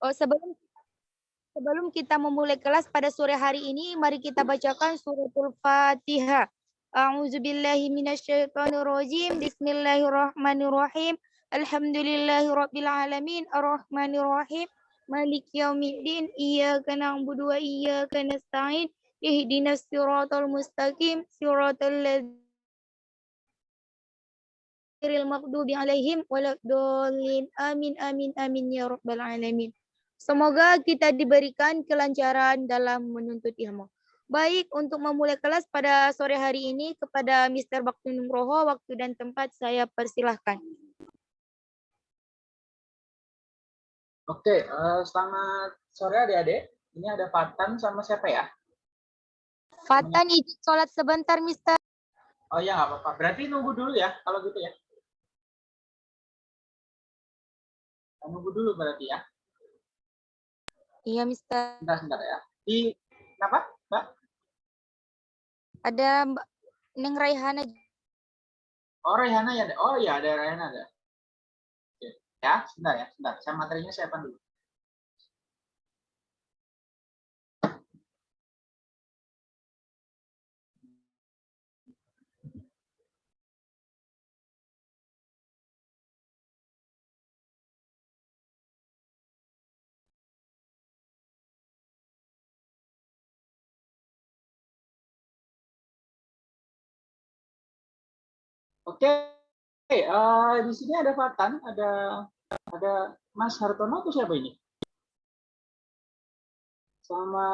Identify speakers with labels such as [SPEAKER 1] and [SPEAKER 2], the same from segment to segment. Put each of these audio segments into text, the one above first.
[SPEAKER 1] Oh, sebelum sebelum kita memulai kelas pada sore hari ini, mari kita bacakan suratul Fatihah. A'udzubillahi minasyaitonirrajim. Bismillahirrahmanirrahim. Alhamdulillahirabbil alamin. Arrahmanirrahim. Maliki yaumiddin. Iyyaka na'budu wa iyyaka nasta'in. Ihdinas siratal mustaqim. Siratal ladzina maghdubi alaihim. Waladdallin. Amin amin amin ya rabbal alamin Semoga kita diberikan kelancaran dalam menuntut ilmu. Baik, untuk memulai kelas pada sore hari ini kepada Mr. Bakti Nugroho, waktu dan tempat saya persilahkan.
[SPEAKER 2] Oke, uh, selamat sore adik-adik. Ini ada Fatan sama siapa ya?
[SPEAKER 1] Fatan izin sholat sebentar, Mister.
[SPEAKER 2] Oh ya, nggak apa-apa. Berarti nunggu dulu ya, kalau gitu ya. Nunggu dulu berarti ya.
[SPEAKER 1] Iya, Mister.
[SPEAKER 2] Sebentar, sebentar ya. Di, kenapa, Mbak?
[SPEAKER 1] Ada Mbak Neng Raihana.
[SPEAKER 2] Oh, Raihana ya. Oh iya, ada Raihana ada. Ya, sebentar ya, sebentar. Saya materinya saya dulu. Oke, Oke, uh, di sini ada Fatan, ada ada Mas Hartono atau siapa ini? Sama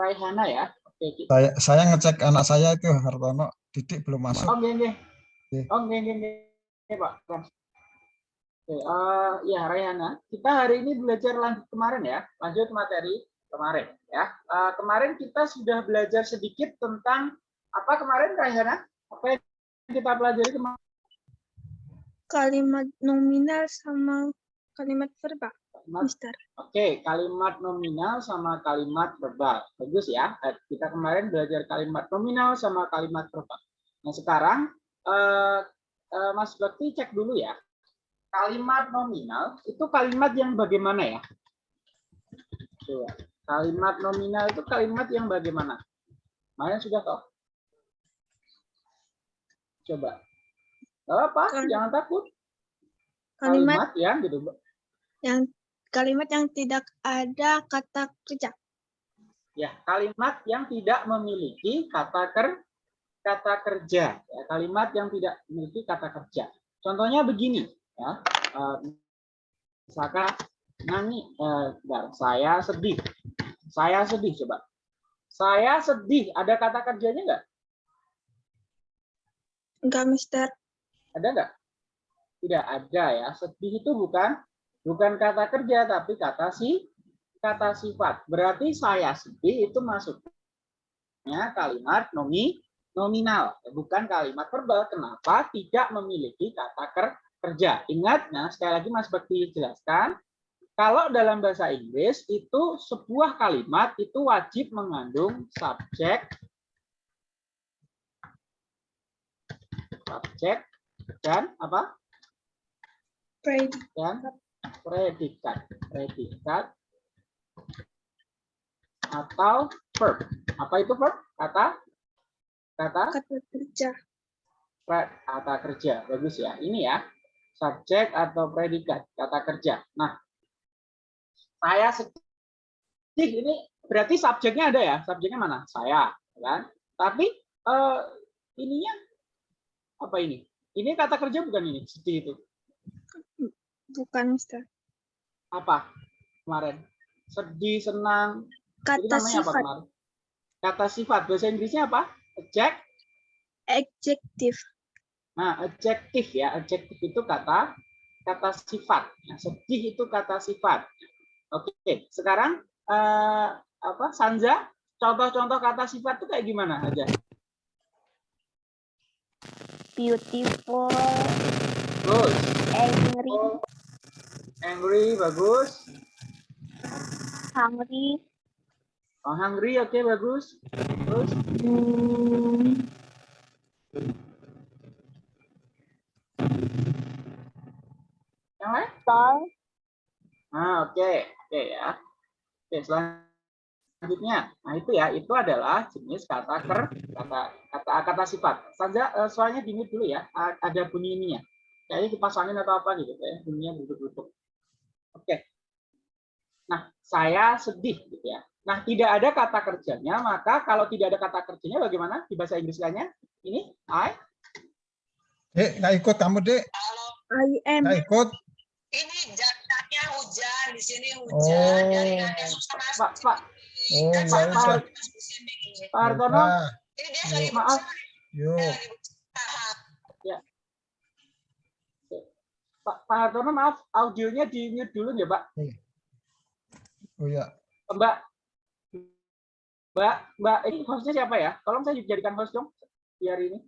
[SPEAKER 2] Raihana ya.
[SPEAKER 3] Oke. Saya saya ngecek anak saya itu Hartono, Didik belum masuk.
[SPEAKER 2] Oke, oke. Oke, oke, oke, Pak. Oke, uh, ya Raihana, kita hari ini belajar lanjut kemarin ya, lanjut materi kemarin ya. Uh, kemarin kita sudah belajar sedikit tentang apa kemarin Raihana? Apa yang kita pelajari kemarin?
[SPEAKER 4] Kalimat nominal sama kalimat verbal, Mister.
[SPEAKER 2] Oke, okay, kalimat nominal sama kalimat verbal. Bagus ya. Eh, kita kemarin belajar kalimat nominal sama kalimat verbal. Nah, sekarang uh, uh, Mas Bakti cek dulu ya. Kalimat nominal itu kalimat yang bagaimana ya? Coba. Kalimat nominal itu kalimat yang bagaimana? Kalian sudah tahu? Coba apa? Kal Jangan takut.
[SPEAKER 4] Kalimat,
[SPEAKER 2] kalimat yang gitu,
[SPEAKER 4] Yang kalimat yang tidak ada kata kerja.
[SPEAKER 2] Ya, kalimat yang tidak memiliki kata ker kata kerja. Ya, kalimat yang tidak memiliki kata kerja. Contohnya begini, ya. Uh, misalkan nyanyi, uh, saya sedih. Saya sedih, coba. Saya sedih, ada kata kerjanya enggak?
[SPEAKER 4] Enggak, Mister.
[SPEAKER 2] Ada nggak? Tidak ada ya. Sedih itu bukan bukan kata kerja tapi kata si kata sifat. Berarti saya sedih itu masuknya kalimat nomi nominal, bukan kalimat verbal. Kenapa? Tidak memiliki kata ker, kerja. Ingat, nah sekali lagi Mas Bekti jelaskan, kalau dalam bahasa Inggris itu sebuah kalimat itu wajib mengandung subjek, subjek, dan apa?
[SPEAKER 4] Predikat.
[SPEAKER 2] Dan predikat. Predikat atau verb. Apa itu verb? Kata kata
[SPEAKER 4] kata kerja.
[SPEAKER 2] Kata kerja. Bagus ya. Ini ya. Subjek atau predikat, kata kerja. Nah, saya sedih ini berarti subjeknya ada ya. Subjeknya mana? Saya, kan? Tapi uh, ininya apa ini? Ini kata kerja bukan ini, sedih itu.
[SPEAKER 4] Bukan, Mister.
[SPEAKER 2] Apa kemarin? Sedih, senang.
[SPEAKER 4] Kata sifat. Apa
[SPEAKER 2] Kata sifat. Bahasa Inggrisnya apa? Adject?
[SPEAKER 4] Adjective.
[SPEAKER 2] Nah, adjektif ya. Adjektif itu kata kata sifat. Nah, sedih itu kata sifat. Oke, sekarang eh, apa? Sanja, contoh-contoh kata sifat itu kayak gimana aja?
[SPEAKER 1] Beautiful
[SPEAKER 2] Good.
[SPEAKER 1] angry
[SPEAKER 2] oh. angry bagus
[SPEAKER 1] hungry
[SPEAKER 2] oh hungry oke okay, bagus terus
[SPEAKER 1] hmm.
[SPEAKER 2] yang lain
[SPEAKER 1] tall
[SPEAKER 2] Nah, oke, oke ya. Oke, selanjutnya. Nah, itu ya, itu adalah jenis kata ker, kata kata kata sifat. Saja eh, soalnya dimute dulu ya. Ada bunyi ininya. Kayaknya dipasangin atau apa gitu ya. Bunyinya duduk-duduk. Oke. Nah, saya sedih gitu ya. Nah, tidak ada kata kerjanya, maka kalau tidak ada kata kerjanya bagaimana di bahasa Inggrisnya? Ini I
[SPEAKER 3] Dek, nggak ikut kamu, Dek.
[SPEAKER 4] I am.
[SPEAKER 3] Nggak ikut.
[SPEAKER 5] Ini jaringannya hujan di sini
[SPEAKER 3] Oh.
[SPEAKER 5] hujan susah masuk.
[SPEAKER 2] Pak, Pak,
[SPEAKER 3] Oh, ya.
[SPEAKER 2] Pak Hartono,
[SPEAKER 5] Ini dia lagi
[SPEAKER 2] Maaf.
[SPEAKER 3] yuk.
[SPEAKER 5] berusaha.
[SPEAKER 2] Pak, Pak Hartono maaf, audionya di mute dulu ya, Pak.
[SPEAKER 3] Oh ya.
[SPEAKER 2] Mbak, Mbak, Mbak, ini hostnya siapa ya? Tolong saya jadikan host dong di hari ini.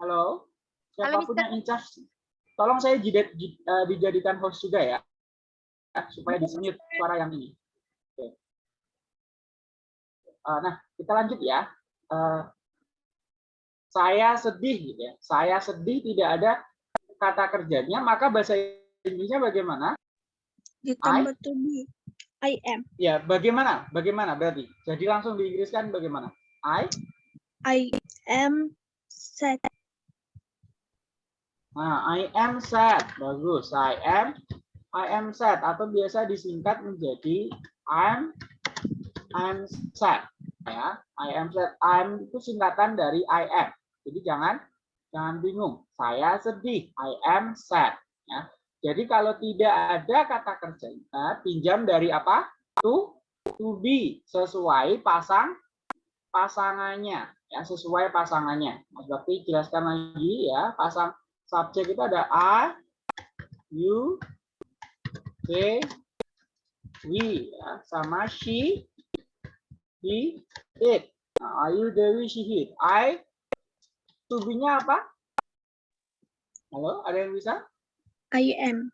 [SPEAKER 2] Halo, siapa pun
[SPEAKER 1] Mister.
[SPEAKER 2] yang in charge, tolong saya eh, dijadikan host juga ya, Ya, supaya disemut suara yang ini. Eh, nah, kita lanjut ya. Eh, saya sedih, gitu ya. Saya sedih tidak ada kata kerjanya, maka bahasa Inggrisnya bagaimana?
[SPEAKER 4] Ditambah to be. I am.
[SPEAKER 2] Ya, bagaimana? Bagaimana berarti? Jadi langsung diinggriskan bagaimana? I.
[SPEAKER 4] I am sad.
[SPEAKER 2] Nah, I am sad. Bagus. I am I am sad atau biasa disingkat menjadi I'm I'm sad. Ya, I am sad. I'm itu singkatan dari I am. Jadi jangan jangan bingung. Saya sedih. I am sad. Ya. Jadi kalau tidak ada kata kerjanya, pinjam dari apa? To to be sesuai pasang pasangannya ya sesuai pasangannya. Mas Bakti jelaskan lagi ya pasang subjek itu ada I, you, they, we ya sama she, he, it. Nah, are you, we, she, he. I to be-nya apa? Halo, ada yang bisa?
[SPEAKER 4] I am.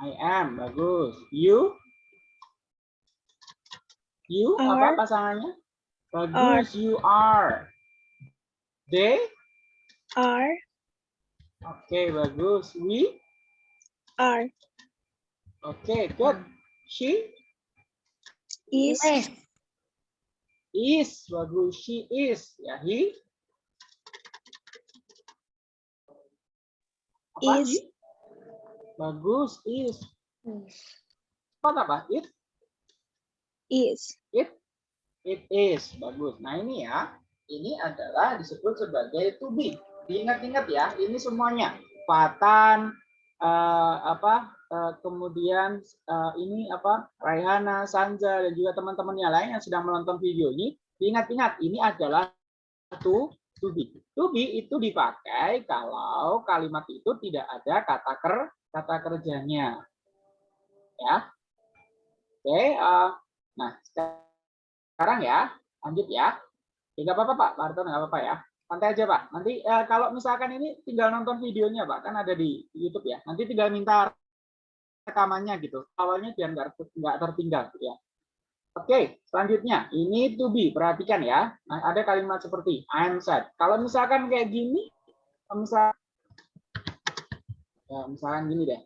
[SPEAKER 2] I am, bagus. You? You, apa
[SPEAKER 4] Are.
[SPEAKER 2] pasangannya? Bagus, you are. They?
[SPEAKER 4] Are.
[SPEAKER 2] Oke, bagus. We?
[SPEAKER 4] Are.
[SPEAKER 2] Oke, good. She?
[SPEAKER 4] Is.
[SPEAKER 2] Is, bagus. She is. Ya, he? Apa?
[SPEAKER 4] Is.
[SPEAKER 2] he? Bagus, is. Apa apa? It?
[SPEAKER 4] Is.
[SPEAKER 2] It is bagus. Nah ini ya, ini adalah disebut sebagai to be. Diingat-ingat ya, ini semuanya Fatan, eh, apa, eh, kemudian eh, ini apa, Raihana, Sanja dan juga teman-teman yang lain yang sedang menonton video ini. Diingat-ingat, ini adalah to to be. To be itu dipakai kalau kalimat itu tidak ada kata ker kata kerjanya. Ya. Oke. eh, nah sekarang ya, lanjut ya. Tidak apa-apa Pak, Pak nggak apa-apa ya. Santai aja Pak. Nanti eh, kalau misalkan ini tinggal nonton videonya Pak, kan ada di YouTube ya. Nanti tinggal minta rekamannya gitu. Awalnya biar nggak nggak tertinggal gitu ya. Oke, selanjutnya ini to be. Perhatikan ya. Nah, ada kalimat seperti I'm sad. Kalau misalkan kayak gini, misal ya, misalkan gini deh.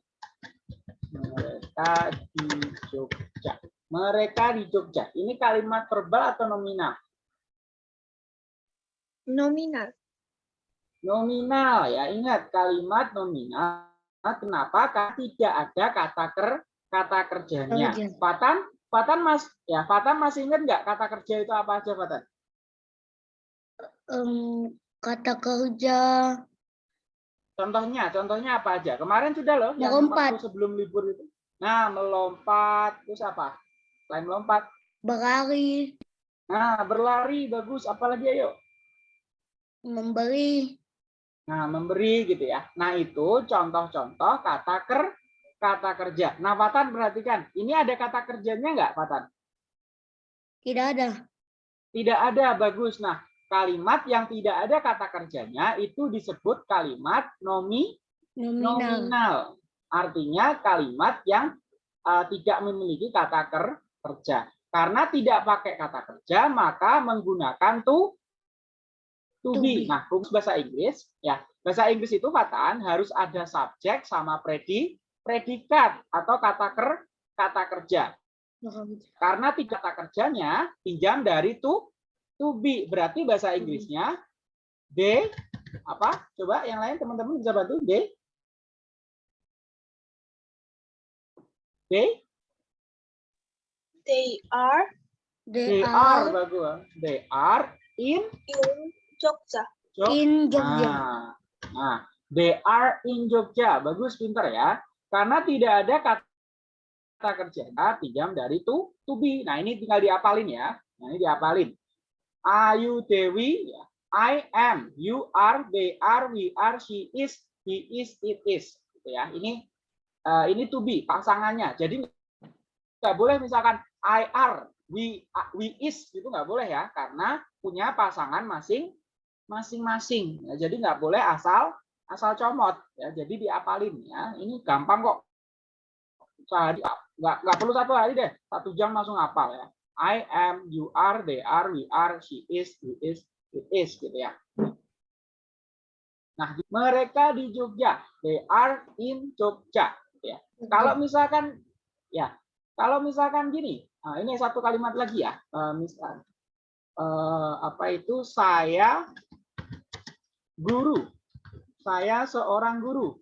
[SPEAKER 2] Mereka di Jogja. Mereka di Jogja. Ini kalimat verbal atau nominal?
[SPEAKER 4] Nominal.
[SPEAKER 2] Nominal ya. Ingat kalimat nominal. Kenapa? Karena tidak ada kata ker kata kerjanya.
[SPEAKER 1] Kerja.
[SPEAKER 2] Fatan, Fatan Mas, ya Fatan masih ingat nggak kata kerja itu apa aja Fatan?
[SPEAKER 1] em, kata kerja
[SPEAKER 2] Contohnya, contohnya apa aja? Kemarin sudah loh yang
[SPEAKER 1] Melompat.
[SPEAKER 2] waktu sebelum libur itu. Nah, melompat, terus apa? Selain melompat.
[SPEAKER 1] berlari,
[SPEAKER 2] Nah, berlari bagus, apalagi ayo?
[SPEAKER 1] memberi,
[SPEAKER 2] Nah, memberi gitu ya. Nah, itu contoh-contoh kata ker kata kerja. Nah, Fatan perhatikan, ini ada kata kerjanya nggak, Fatan?
[SPEAKER 1] tidak ada.
[SPEAKER 2] Tidak ada, bagus. Nah, kalimat yang tidak ada kata kerjanya itu disebut kalimat nomi
[SPEAKER 1] Nominal.
[SPEAKER 2] nominal. Artinya kalimat yang uh, tidak memiliki kata ker kerja. Karena tidak pakai kata kerja, maka menggunakan to to be.
[SPEAKER 1] be.
[SPEAKER 2] Nah, rumus bahasa Inggris ya. Bahasa Inggris itu Fatan harus ada subjek sama predi predikat atau kata ker kata kerja. Karena tiga kata kerjanya pinjam dari to to be. Berarti bahasa Inggrisnya they apa? Coba yang lain teman-teman bisa bantu they they
[SPEAKER 4] They are
[SPEAKER 2] they
[SPEAKER 1] They
[SPEAKER 2] are
[SPEAKER 1] are
[SPEAKER 2] bagus. They are in
[SPEAKER 4] in Jogja.
[SPEAKER 2] Jog-
[SPEAKER 1] in Jogja.
[SPEAKER 2] Nah, nah, they are in Jogja. Bagus, pinter ya. Karena tidak ada kata, kerja pinjam dari to to be. Nah, ini tinggal diapalin ya. Nah, ini diapalin. Ayu Dewi, ya. I am, you are, they are, we are, she is, he is, it is. Gitu ya. Ini eh, ini to be pasangannya. Jadi nggak boleh misalkan I are, we we is gitu nggak boleh ya karena punya pasangan masing masing-masing. Ya, jadi nggak boleh asal asal comot ya. Jadi diapalin ya. Ini gampang kok. Sehari nggak nggak perlu satu hari deh. Satu jam langsung hafal ya. I am, you are, they are, we are, she is, he is, it is gitu ya. Nah, mereka di Jogja. They are in Jogja. gitu ya. Kalau misalkan ya, kalau misalkan gini, nah ini satu kalimat lagi ya. Eh, misal eh, apa itu saya guru. Saya seorang guru.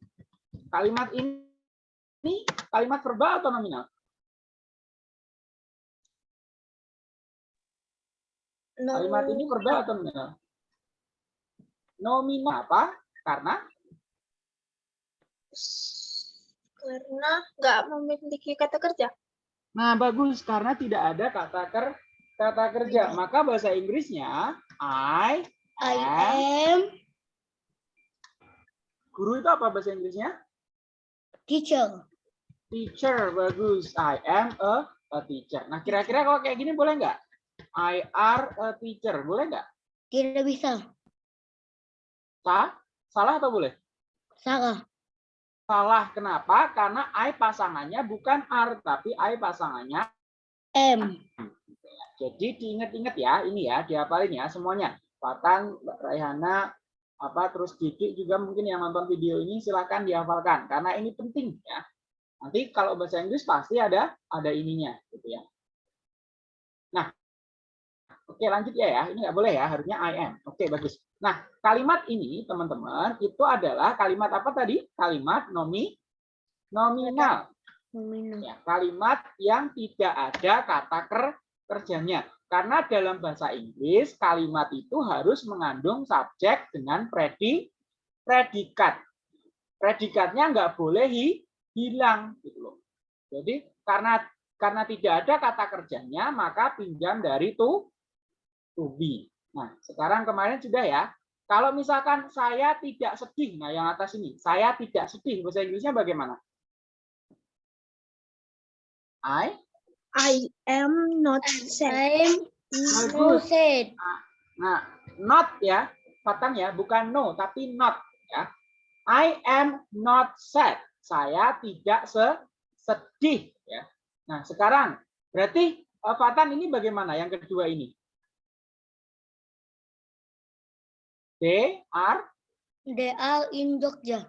[SPEAKER 2] Kalimat ini, ini kalimat verbal atau nominal? Kalimat ini verbal atau nominal? Nominal apa? Karena
[SPEAKER 4] karena nggak memiliki kata kerja.
[SPEAKER 2] Nah, bagus karena tidak ada kata ker kata kerja. Maka bahasa Inggrisnya I
[SPEAKER 1] I
[SPEAKER 2] am guru itu apa bahasa Inggrisnya?
[SPEAKER 1] teacher.
[SPEAKER 2] Teacher. Bagus. I am a, a teacher. Nah, kira-kira kalau kayak gini boleh nggak? I are a teacher. Boleh nggak?
[SPEAKER 1] Tidak bisa.
[SPEAKER 2] Sah? Salah atau boleh?
[SPEAKER 1] Salah.
[SPEAKER 2] Salah. Kenapa? Karena I pasangannya bukan are, tapi I pasangannya
[SPEAKER 1] M.
[SPEAKER 2] Jadi diingat-ingat ya, ini ya, dihafalin ya semuanya. Fatan, Mbak Raihana, apa terus Didik juga mungkin yang nonton video ini silahkan dihafalkan karena ini penting ya. Nanti kalau bahasa Inggris pasti ada ada ininya gitu ya. Nah, oke lanjut ya ya. Ini nggak boleh ya, harusnya I am. Oke bagus. Nah, kalimat ini teman-teman itu adalah kalimat apa tadi? Kalimat nomi nominal
[SPEAKER 1] Nominal.
[SPEAKER 2] ya, kalimat yang tidak ada kata ker kerjanya. Karena dalam bahasa Inggris kalimat itu harus mengandung subjek dengan predi predikat. Predikatnya nggak boleh hi- hilang gitu loh. Jadi karena karena tidak ada kata kerjanya maka pinjam dari to to be. Nah, sekarang kemarin sudah ya. Kalau misalkan saya tidak sedih, nah yang atas ini, saya tidak sedih, bahasa Inggrisnya bagaimana? I
[SPEAKER 4] I am not sad.
[SPEAKER 1] I'm no
[SPEAKER 2] Bagus.
[SPEAKER 1] sad.
[SPEAKER 2] Nah, not ya, Fatan ya, bukan no, tapi not ya. I am not sad. Saya tidak se sedih ya. Nah, sekarang berarti eh, Fatan ini bagaimana yang kedua ini? They are
[SPEAKER 1] They are in Jogja.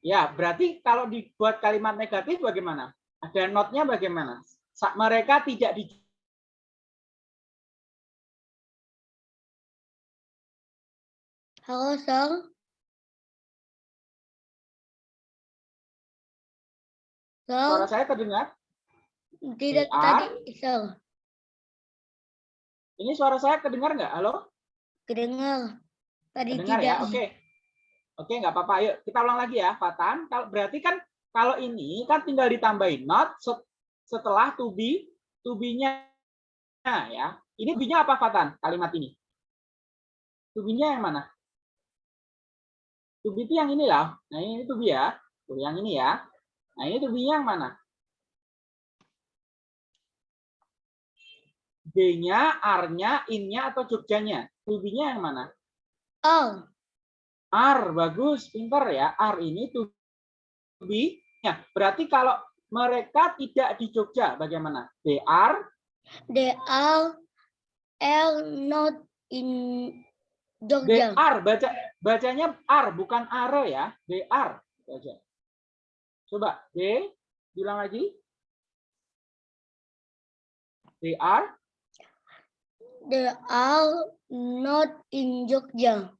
[SPEAKER 2] ya, berarti kalau dibuat kalimat negatif bagaimana? Ada notnya bagaimana? Sa- Mereka tidak di
[SPEAKER 1] Halo, Sir.
[SPEAKER 2] suara
[SPEAKER 1] Sir,
[SPEAKER 2] saya terdengar?
[SPEAKER 1] tidak
[SPEAKER 2] are-
[SPEAKER 1] tadi, Sir.
[SPEAKER 2] Ini suara saya kedengar nggak? Halo?
[SPEAKER 1] Kedengar. Tadi
[SPEAKER 2] Dengar
[SPEAKER 1] tidak.
[SPEAKER 2] ya, oke. Oke, nggak apa-apa. Ayo kita ulang lagi ya, Fatan. Kalau berarti kan kalau ini kan tinggal ditambahin not setelah to be, to be-nya ya. Ini be-nya apa, Fatan? Kalimat ini. To be-nya yang mana? To be itu yang ini lah. Nah, ini to be ya. Tuh, yang ini ya. Nah, ini to be-nya yang mana? B-nya, R-nya, in-nya atau Jogjanya? To be-nya yang mana?
[SPEAKER 1] Oh,
[SPEAKER 2] R bagus, pinter ya. R ini to be. Ya, berarti kalau mereka tidak di Jogja, bagaimana? They are
[SPEAKER 1] they are are not in Jogja.
[SPEAKER 2] DR baca bacanya R bukan are ya. DR baca. Coba D bilang lagi. DR
[SPEAKER 1] They are not in Jogja.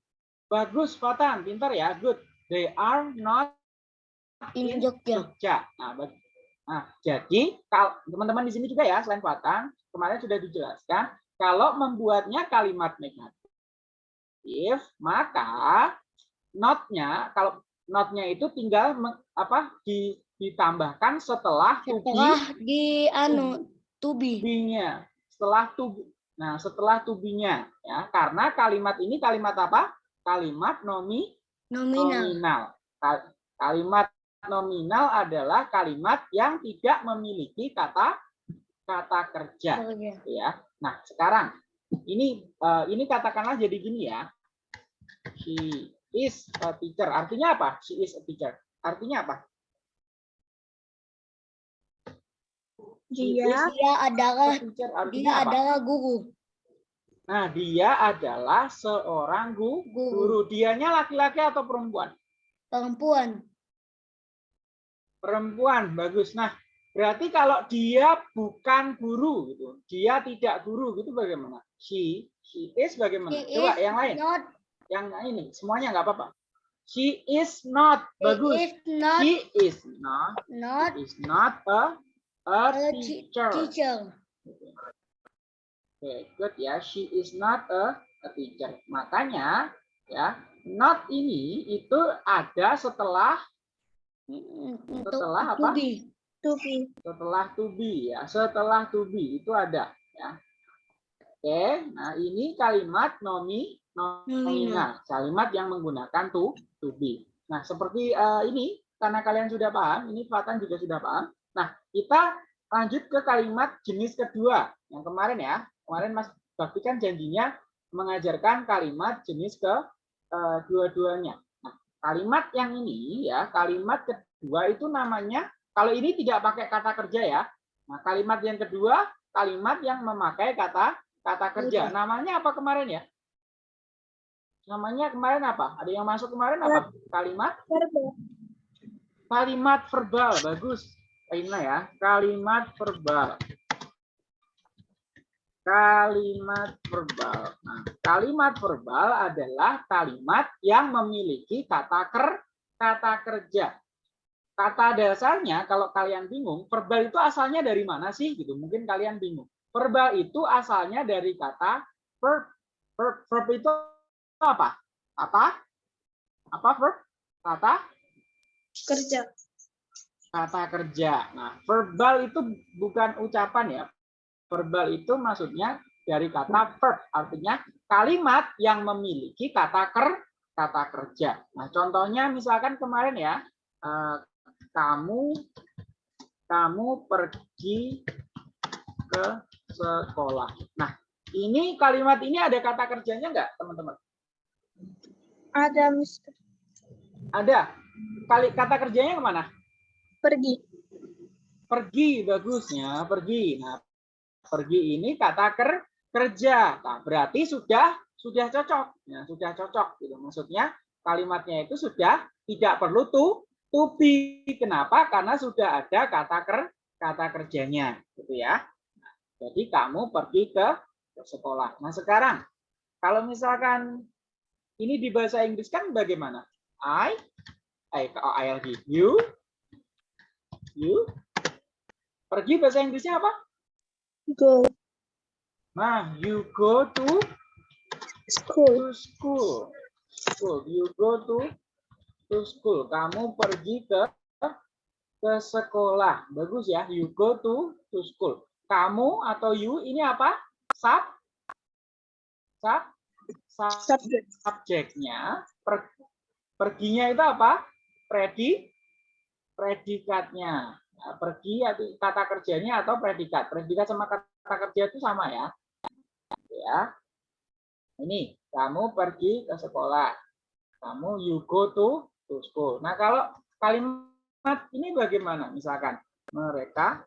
[SPEAKER 2] bagus Fatan, pintar ya. Good. They are not
[SPEAKER 1] In
[SPEAKER 2] in
[SPEAKER 1] Jogja.
[SPEAKER 2] Jogja. Nah, nah, jadi teman-teman di sini juga ya selain Fatan, kemarin sudah dijelaskan kalau membuatnya kalimat negatif, maka notnya kalau notnya itu tinggal apa di- ditambahkan setelah to be
[SPEAKER 1] Setelah di anu tubi.
[SPEAKER 2] to-be-nya. Setelah to be- Nah, setelah to be-nya ya, karena kalimat ini kalimat apa? Kalimat nomi
[SPEAKER 1] Nominal.
[SPEAKER 2] nominal. Ka- Kalimat nominal adalah kalimat yang tidak memiliki kata kata kerja,
[SPEAKER 1] Jogja.
[SPEAKER 2] gitu ya. Nah, sekarang ini eh, ini katakanlah jadi gini ya. She is a teacher. Artinya apa? She is a teacher. Artinya apa?
[SPEAKER 4] Dia
[SPEAKER 2] is
[SPEAKER 1] Dia adalah
[SPEAKER 2] teacher.
[SPEAKER 1] dia
[SPEAKER 2] apa?
[SPEAKER 1] adalah guru.
[SPEAKER 2] Nah, dia adalah seorang gu-
[SPEAKER 1] Guru.
[SPEAKER 2] guru. Dianya laki-laki atau perempuan?
[SPEAKER 1] Perempuan.
[SPEAKER 2] Perempuan, bagus. Nah, berarti kalau dia bukan guru gitu, dia tidak guru gitu bagaimana? She, she is bagaimana?
[SPEAKER 1] She
[SPEAKER 2] Coba
[SPEAKER 1] is
[SPEAKER 2] yang lain,
[SPEAKER 1] Not.
[SPEAKER 2] yang ini semuanya nggak apa-apa. She is not,
[SPEAKER 1] She
[SPEAKER 2] bagus.
[SPEAKER 1] is not.
[SPEAKER 2] She is not,
[SPEAKER 1] Not
[SPEAKER 2] is not a a
[SPEAKER 1] a
[SPEAKER 2] teacher.
[SPEAKER 1] teacher.
[SPEAKER 2] Oke, good ya. She is not a, a teacher. Makanya ya, not ini itu ada setelah
[SPEAKER 1] Untuk
[SPEAKER 2] Setelah apa?
[SPEAKER 1] tubi.
[SPEAKER 2] setelah to be ya. Setelah to be itu ada ya. Oke, nah ini kalimat nomi nominal, kalimat yang menggunakan to to be. Nah, seperti eh, ini karena kalian sudah paham, ini Fatan juga sudah paham. Nah, kita lanjut ke kalimat jenis kedua. Yang kemarin ya, kemarin Mas Bakti kan janjinya mengajarkan kalimat jenis ke eh, dua-duanya. Kalimat yang ini ya, kalimat kedua itu namanya kalau ini tidak pakai kata kerja ya. Nah, kalimat yang kedua, kalimat yang memakai kata kata kerja. Namanya apa kemarin ya? Namanya kemarin apa? Ada yang masuk kemarin apa? Kalimat
[SPEAKER 4] Verbal.
[SPEAKER 2] kalimat verbal. Bagus. Aina ya. Kalimat verbal. Kalimat verbal. Nah, kalimat verbal adalah kalimat yang memiliki kata ker kata kerja. Kata dasarnya kalau kalian bingung, verbal itu asalnya dari mana sih gitu. Mungkin kalian bingung. Verbal itu asalnya dari kata verb. Verb, verb itu apa? Apa? Apa verb? Kata
[SPEAKER 4] Kerja.
[SPEAKER 2] kata kerja. Nah, verbal itu bukan ucapan ya. Verbal itu maksudnya dari kata verb, artinya kalimat yang memiliki kata ker kata kerja. Nah, contohnya misalkan kemarin ya, eh, kamu kamu pergi ke sekolah. Nah, ini kalimat ini ada kata kerjanya enggak, teman-teman?
[SPEAKER 4] Ada Mister.
[SPEAKER 2] Ada. Kali kata kerjanya ke mana?
[SPEAKER 4] Pergi.
[SPEAKER 2] pergi bagusnya pergi nah pergi ini kata ker kerja. Nah, berarti sudah sudah cocok. Ya sudah cocok gitu. Maksudnya kalimatnya itu sudah tidak perlu to to be. Kenapa? Karena sudah ada kata ker kata kerjanya gitu ya. Nah, jadi kamu pergi ke, ke sekolah. Nah sekarang kalau misalkan ini di bahasa Inggris kan bagaimana? I I I lagi you you. Pergi bahasa Inggrisnya apa?
[SPEAKER 4] Go.
[SPEAKER 2] Nah, you go to
[SPEAKER 4] School.
[SPEAKER 2] to school. School. You go to to school. Kamu pergi ke ke sekolah. Bagus ya. You go to to school. Kamu atau you ini apa? Sub sub sub
[SPEAKER 4] Subject.
[SPEAKER 2] subjeknya. Per- perginya itu apa? Predi predikatnya. Nah, pergi atau kata kerjanya atau predikat. Predikat sama kata kerja itu sama ya. Ya. Ini kamu pergi ke sekolah. Kamu you go to to school. Nah, kalau kalimat ini bagaimana? Misalkan mereka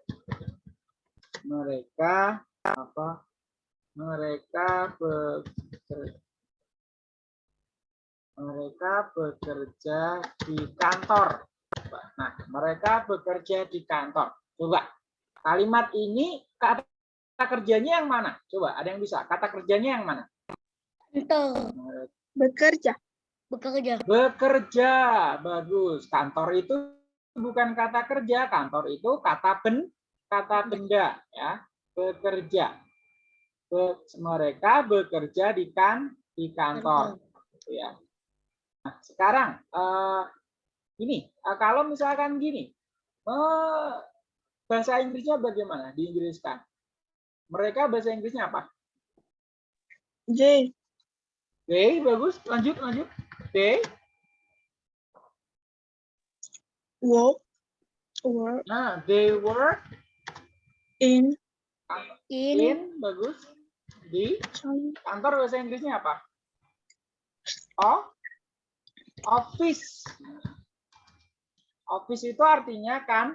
[SPEAKER 2] mereka apa? Mereka bekerja Mereka bekerja di kantor. Coba. Nah, mereka bekerja di kantor. Coba. Kalimat ini kata kerjanya yang mana? Coba, ada yang bisa? Kata kerjanya yang mana?
[SPEAKER 1] Kantor.
[SPEAKER 4] Bekerja.
[SPEAKER 1] Bekerja.
[SPEAKER 2] Bekerja. Bagus. Kantor itu bukan kata kerja, kantor itu kata ben kata benda ya. Bekerja. Be- mereka bekerja di kan di kantor gitu ya. Nah, sekarang eh, ini eh, kalau misalkan gini, eh, bahasa Inggrisnya bagaimana diinggriskan? Mereka bahasa Inggrisnya apa?
[SPEAKER 4] J.
[SPEAKER 2] They bagus, lanjut lanjut. They,
[SPEAKER 4] Work. Work
[SPEAKER 2] nah they work
[SPEAKER 4] in.
[SPEAKER 1] In.
[SPEAKER 2] in bagus di kantor bahasa Inggrisnya apa? Oh, office. Office itu artinya kan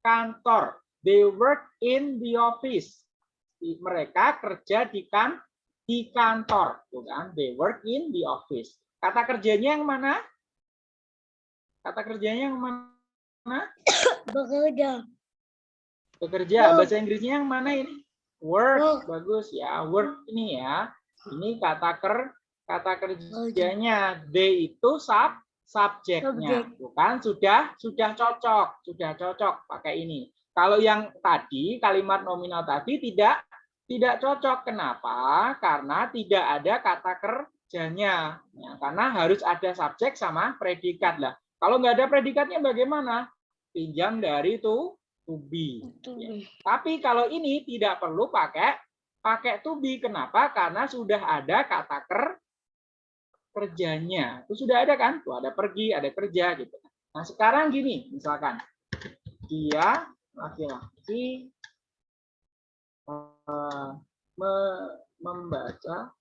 [SPEAKER 2] kantor. They work in the office. Mereka kerja di kan di kantor, tuh kan? They work in the office. Kata kerjanya yang mana? Kata kerjanya yang mana?
[SPEAKER 1] Bekerja.
[SPEAKER 2] Bekerja. Bahasa Inggrisnya yang mana ini? Work.
[SPEAKER 1] Work.
[SPEAKER 2] Bagus ya. Work ini ya. Ini kata ker kata kerjanya. They itu sub subjeknya.
[SPEAKER 1] Subjek.
[SPEAKER 2] Bukan sudah sudah cocok, sudah cocok pakai ini. Kalau yang tadi kalimat nominal tadi tidak tidak cocok. Kenapa? Karena tidak ada kata kerjanya. Ya, karena harus ada subjek sama predikat lah. Kalau nggak ada predikatnya bagaimana? Pinjam dari to to be.
[SPEAKER 1] Itu.
[SPEAKER 2] Ya. Tapi kalau ini tidak perlu pakai pakai to be. Kenapa? Karena sudah ada kata ker kerjanya. Itu sudah ada kan? Tuh ada pergi, ada kerja gitu. Nah, sekarang gini, misalkan dia laki-laki eh, me- membaca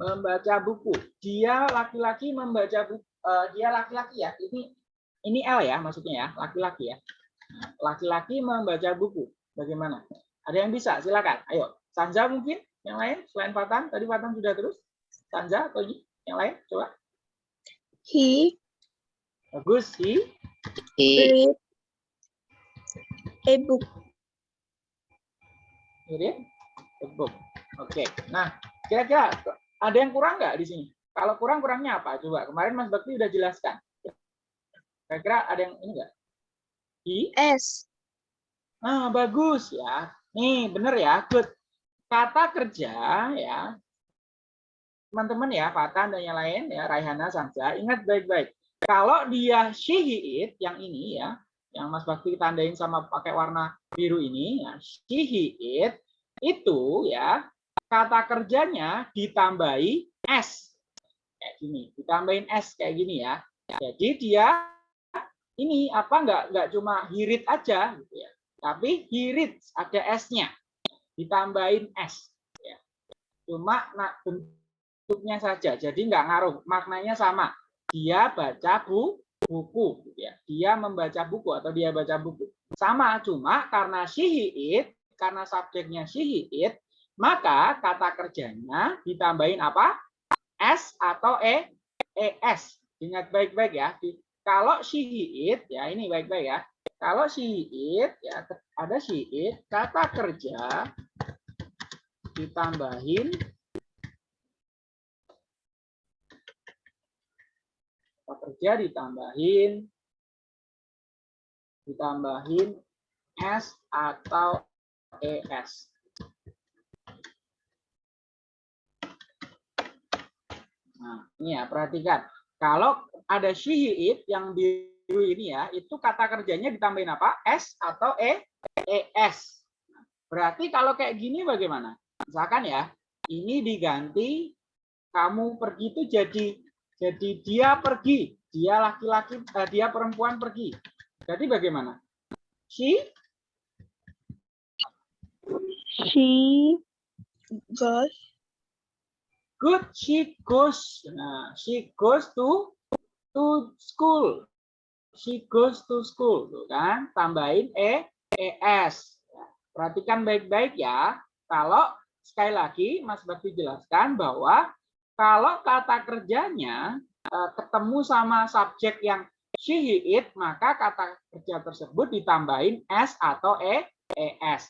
[SPEAKER 2] membaca buku. Dia laki-laki membaca buku. dia laki-laki ya. Ini ini L ya maksudnya ya, laki-laki ya. Laki-laki membaca buku. Bagaimana? Ada yang bisa? Silakan. Ayo, Sanja mungkin? Yang lain selain Fatan? Tadi Fatan sudah terus. Sanja atau Yi? Yang lain? Coba.
[SPEAKER 4] He
[SPEAKER 2] Bagus. Hi.
[SPEAKER 4] read a book.
[SPEAKER 2] Read the book. Oke. Nah, kira-kira ada yang kurang nggak di sini? Kalau kurang, kurangnya apa? Coba. Kemarin Mas Bakti udah jelaskan. Kira-kira ada yang ini nggak? Hi.
[SPEAKER 4] S.
[SPEAKER 2] Nah, bagus ya. Nih, bener ya. Good. Kata kerja ya. Teman-teman ya, Fatan dan yang lain ya, Raihana, Sanja, ingat baik-baik. Kalau dia she, he, it, yang ini ya, yang Mas Bakti tandain sama pakai warna biru ini, ya, she, he, it, itu ya, kata kerjanya ditambahi s. Kayak gini, ditambahin s kayak gini ya. Jadi dia ini apa enggak enggak cuma hirit aja gitu ya tapi hirit ada S-nya ditambahin S ya. cuma nah, bentuknya saja. Jadi nggak ngaruh. Maknanya sama. Dia baca bu, buku gitu ya. Dia membaca buku atau dia baca buku. Sama cuma karena she he, it karena subjeknya she he, it maka kata kerjanya ditambahin apa? S atau E ES ingat baik-baik ya. Kalau she he, it ya ini baik-baik ya. Kalau she he, it ya ada she it kata kerja ditambahin kerja ditambahin ditambahin s atau es nah ini ya perhatikan kalau ada she he, it yang biru ini ya, itu kata kerjanya ditambahin apa? S atau E, ES. Berarti kalau kayak gini bagaimana? Misalkan ya, ini diganti kamu pergi itu jadi jadi dia pergi, dia laki-laki, eh, dia perempuan pergi. Jadi bagaimana? She
[SPEAKER 4] She goes
[SPEAKER 2] good, she goes. Nah, she goes to to school. She goes to school, tuh kan? Tambahin e es. Perhatikan baik-baik ya. Kalau sekali lagi Mas Bakti jelaskan bahwa kalau kata kerjanya eh, ketemu sama subjek yang she, he, it, maka kata kerja tersebut ditambahin s atau e, es.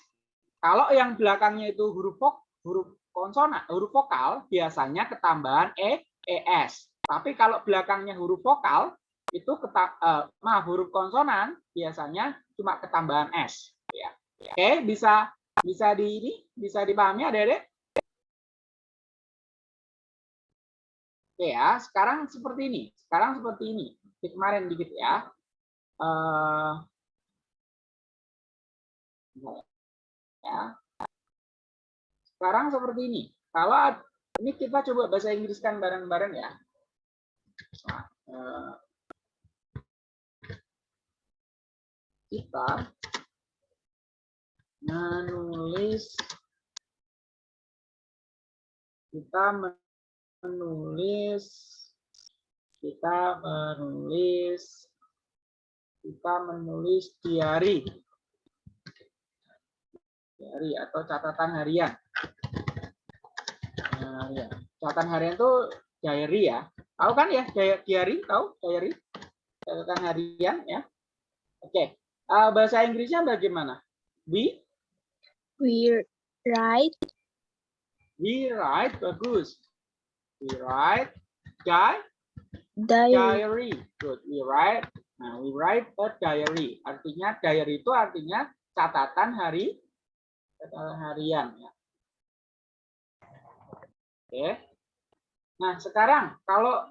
[SPEAKER 2] Kalau yang belakangnya itu huruf vok, huruf konsonan, huruf vokal biasanya ketambahan e, es. Tapi kalau belakangnya huruf vokal itu keta, eh, maaf huruf konsonan biasanya cuma ketambahan s. Ya. Oke, bisa bisa di ini bisa dipahami adik-adik? Oke ya, sekarang seperti ini. Sekarang seperti ini. Di kemarin dikit ya. Eh, ya. Sekarang seperti ini. Kalau ini kita coba bahasa Inggriskan bareng-bareng ya. Eh, kita menulis kita menulis kita menulis kita menulis diary diary atau catatan harian. Harian catatan harian itu diary ya. Tahu kan ya? Di- diary tahu? Diary? Catatan harian ya. Oke. Eh, bahasa Inggrisnya bagaimana? We
[SPEAKER 4] We write.
[SPEAKER 2] We write bagus we write di
[SPEAKER 4] diary.
[SPEAKER 2] diary. Good we write nah we write a diary. Artinya diary itu artinya catatan hari catatan harian ya. Oke. Nah sekarang kalau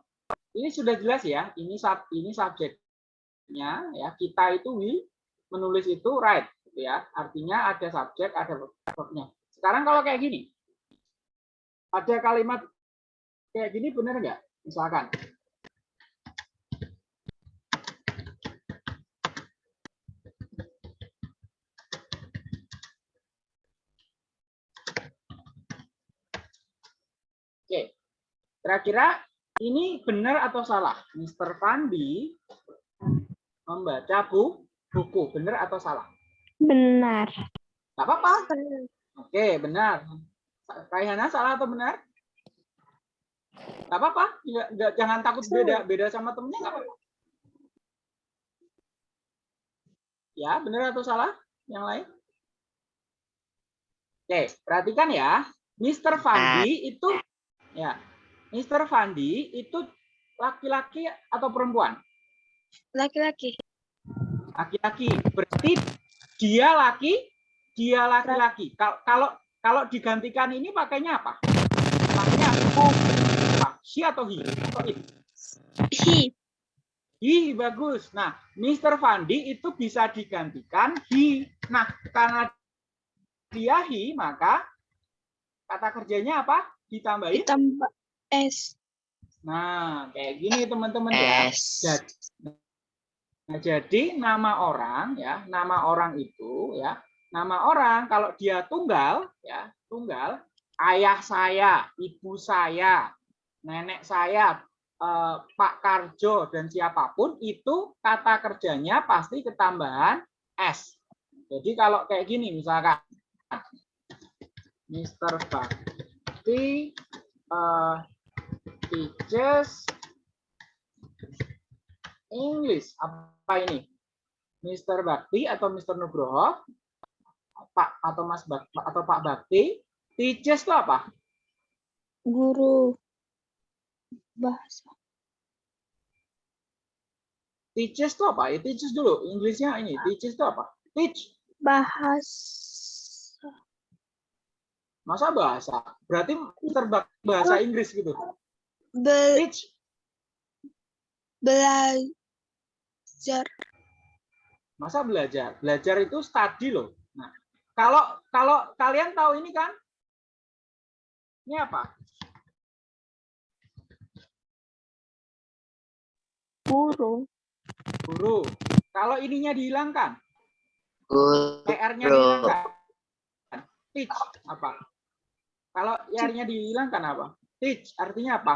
[SPEAKER 2] ini sudah jelas ya ini sub ini subjeknya ya kita itu we menulis itu write gitu ya. Artinya ada subjek ada verbnya. Sekarang kalau kayak gini ada kalimat kayak gini benar nggak misalkan Oke, kira-kira ini benar atau salah? Mr. Fandi membaca bu, buku, benar atau salah?
[SPEAKER 4] Benar.
[SPEAKER 2] Gak apa-apa. Oke, benar. Kayana salah atau benar? Gak apa-apa. Nggak- nggak- jangan takut beda beda sama temennya nggak apa-apa. Ya, benar atau salah? Yang lain? Oke, perhatikan ya. Mr. Fandi itu ya, Mr. Fandi itu laki-laki atau perempuan?
[SPEAKER 4] Laki-laki.
[SPEAKER 2] laki-laki berarti dia laki dia laki-laki kalau kalau kalau digantikan ini pakainya apa pakainya apa she atau he? Atau it?
[SPEAKER 4] He.
[SPEAKER 2] he bagus. Nah Mr. Fandi itu bisa digantikan he. Nah karena dia he maka kata kerjanya apa? Ditambahin?
[SPEAKER 4] Ditambah S.
[SPEAKER 2] nah kayak gini teman-teman ya. Jadi, nah, jadi nama orang ya, nama orang itu ya, nama orang kalau dia tunggal ya, tunggal ayah saya, ibu saya, nenek saya, eh, Pak Karjo dan siapa pun itu kata kerjanya pasti ketambahan S. Jadi kalau kayak gini misalkan Mr. Bakti eh, teaches English. Apa ini? Mr. Bakti atau Mr. Nugroho? Pak atau Mas Bakti atau Pak Bakti? Teaches itu apa?
[SPEAKER 4] Guru. Bahasa.
[SPEAKER 2] Teaches itu apa? Teaches dulu. Inggrisnya ini. Teaches itu apa? Teach.
[SPEAKER 4] Bahasa.
[SPEAKER 2] Masa bahasa? Berarti. Bakti bahasa Inggris gitu.
[SPEAKER 4] Be
[SPEAKER 2] Teach.
[SPEAKER 4] belajar.
[SPEAKER 2] Masa belajar? Belajar itu study loh. Nah, kalau kalau kalian tahu ini kan? Ini apa?
[SPEAKER 4] Guru.
[SPEAKER 2] Guru. Kalau ininya dihilangkan,
[SPEAKER 6] Guru.
[SPEAKER 2] PR-nya dihilangkan. Teach apa? Kalau PR-nya dihilangkan apa? Teach artinya apa?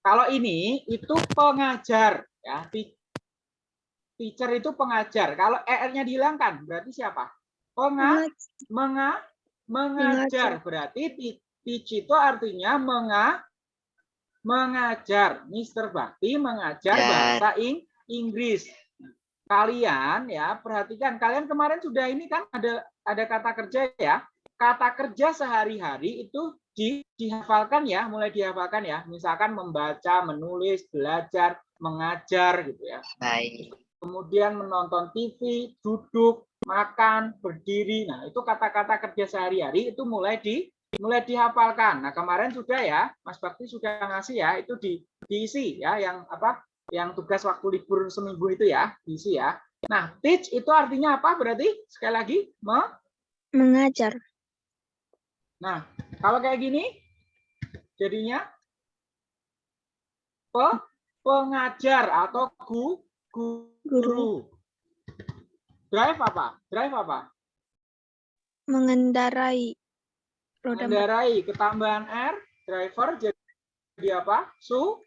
[SPEAKER 2] Kalau ini itu pengajar ya. Te- Teacher itu pengajar. Kalau ER-nya dihilangkan berarti siapa? Penga, menga, mengajar. Berarti ti- teach itu artinya menga, mengajar. Mr. Bakti mengajar
[SPEAKER 6] Ya.
[SPEAKER 2] bahasa Ing- Inggris. Kalian ya perhatikan kalian kemarin sudah ini kan ada ada kata kerja ya. Kata kerja sehari-hari itu di, dihafalkan ya, mulai dihafalkan ya. Misalkan membaca, menulis, belajar, mengajar gitu ya.
[SPEAKER 6] Baik.
[SPEAKER 2] Kemudian menonton TV, duduk, makan, berdiri. Nah, itu kata-kata kerja sehari-hari itu mulai di mulai dihafalkan. Nah, kemarin sudah ya, Mas Bakti sudah ngasih ya, itu di diisi ya yang apa? Yang tugas waktu libur seminggu itu ya, diisi ya. Nah, teach itu artinya apa berarti? Sekali lagi, me-
[SPEAKER 4] Mengajar.
[SPEAKER 2] Nah, kalau kayak gini jadinya pe, pengajar atau gu, gu- guru. Drive apa? Drive apa?
[SPEAKER 4] Mengendarai. Roda.
[SPEAKER 2] Mengendarai ketambahan R, driver jadi, apa? Su,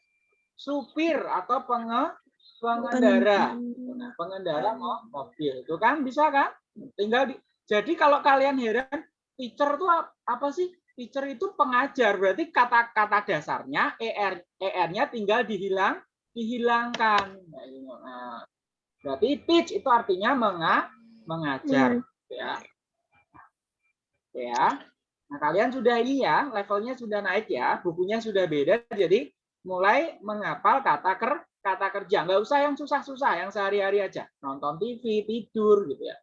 [SPEAKER 2] supir atau penge, pengendara. Nah, pengendara mo- mobil. Itu kan bisa kan? Tinggal di, jadi kalau kalian heran teacher itu ap- apa sih? Teacher itu pengajar. Berarti kata-kata dasarnya er er-nya tinggal dihilang dihilangkan. Nah, berarti teach itu artinya menga mengajar ya. Ya. Nah, kalian sudah ini ya, levelnya sudah naik ya, bukunya sudah beda jadi mulai menghafal kata ker kata kerja. Nggak usah yang susah-susah, yang sehari-hari aja. Nonton TV, tidur gitu ya.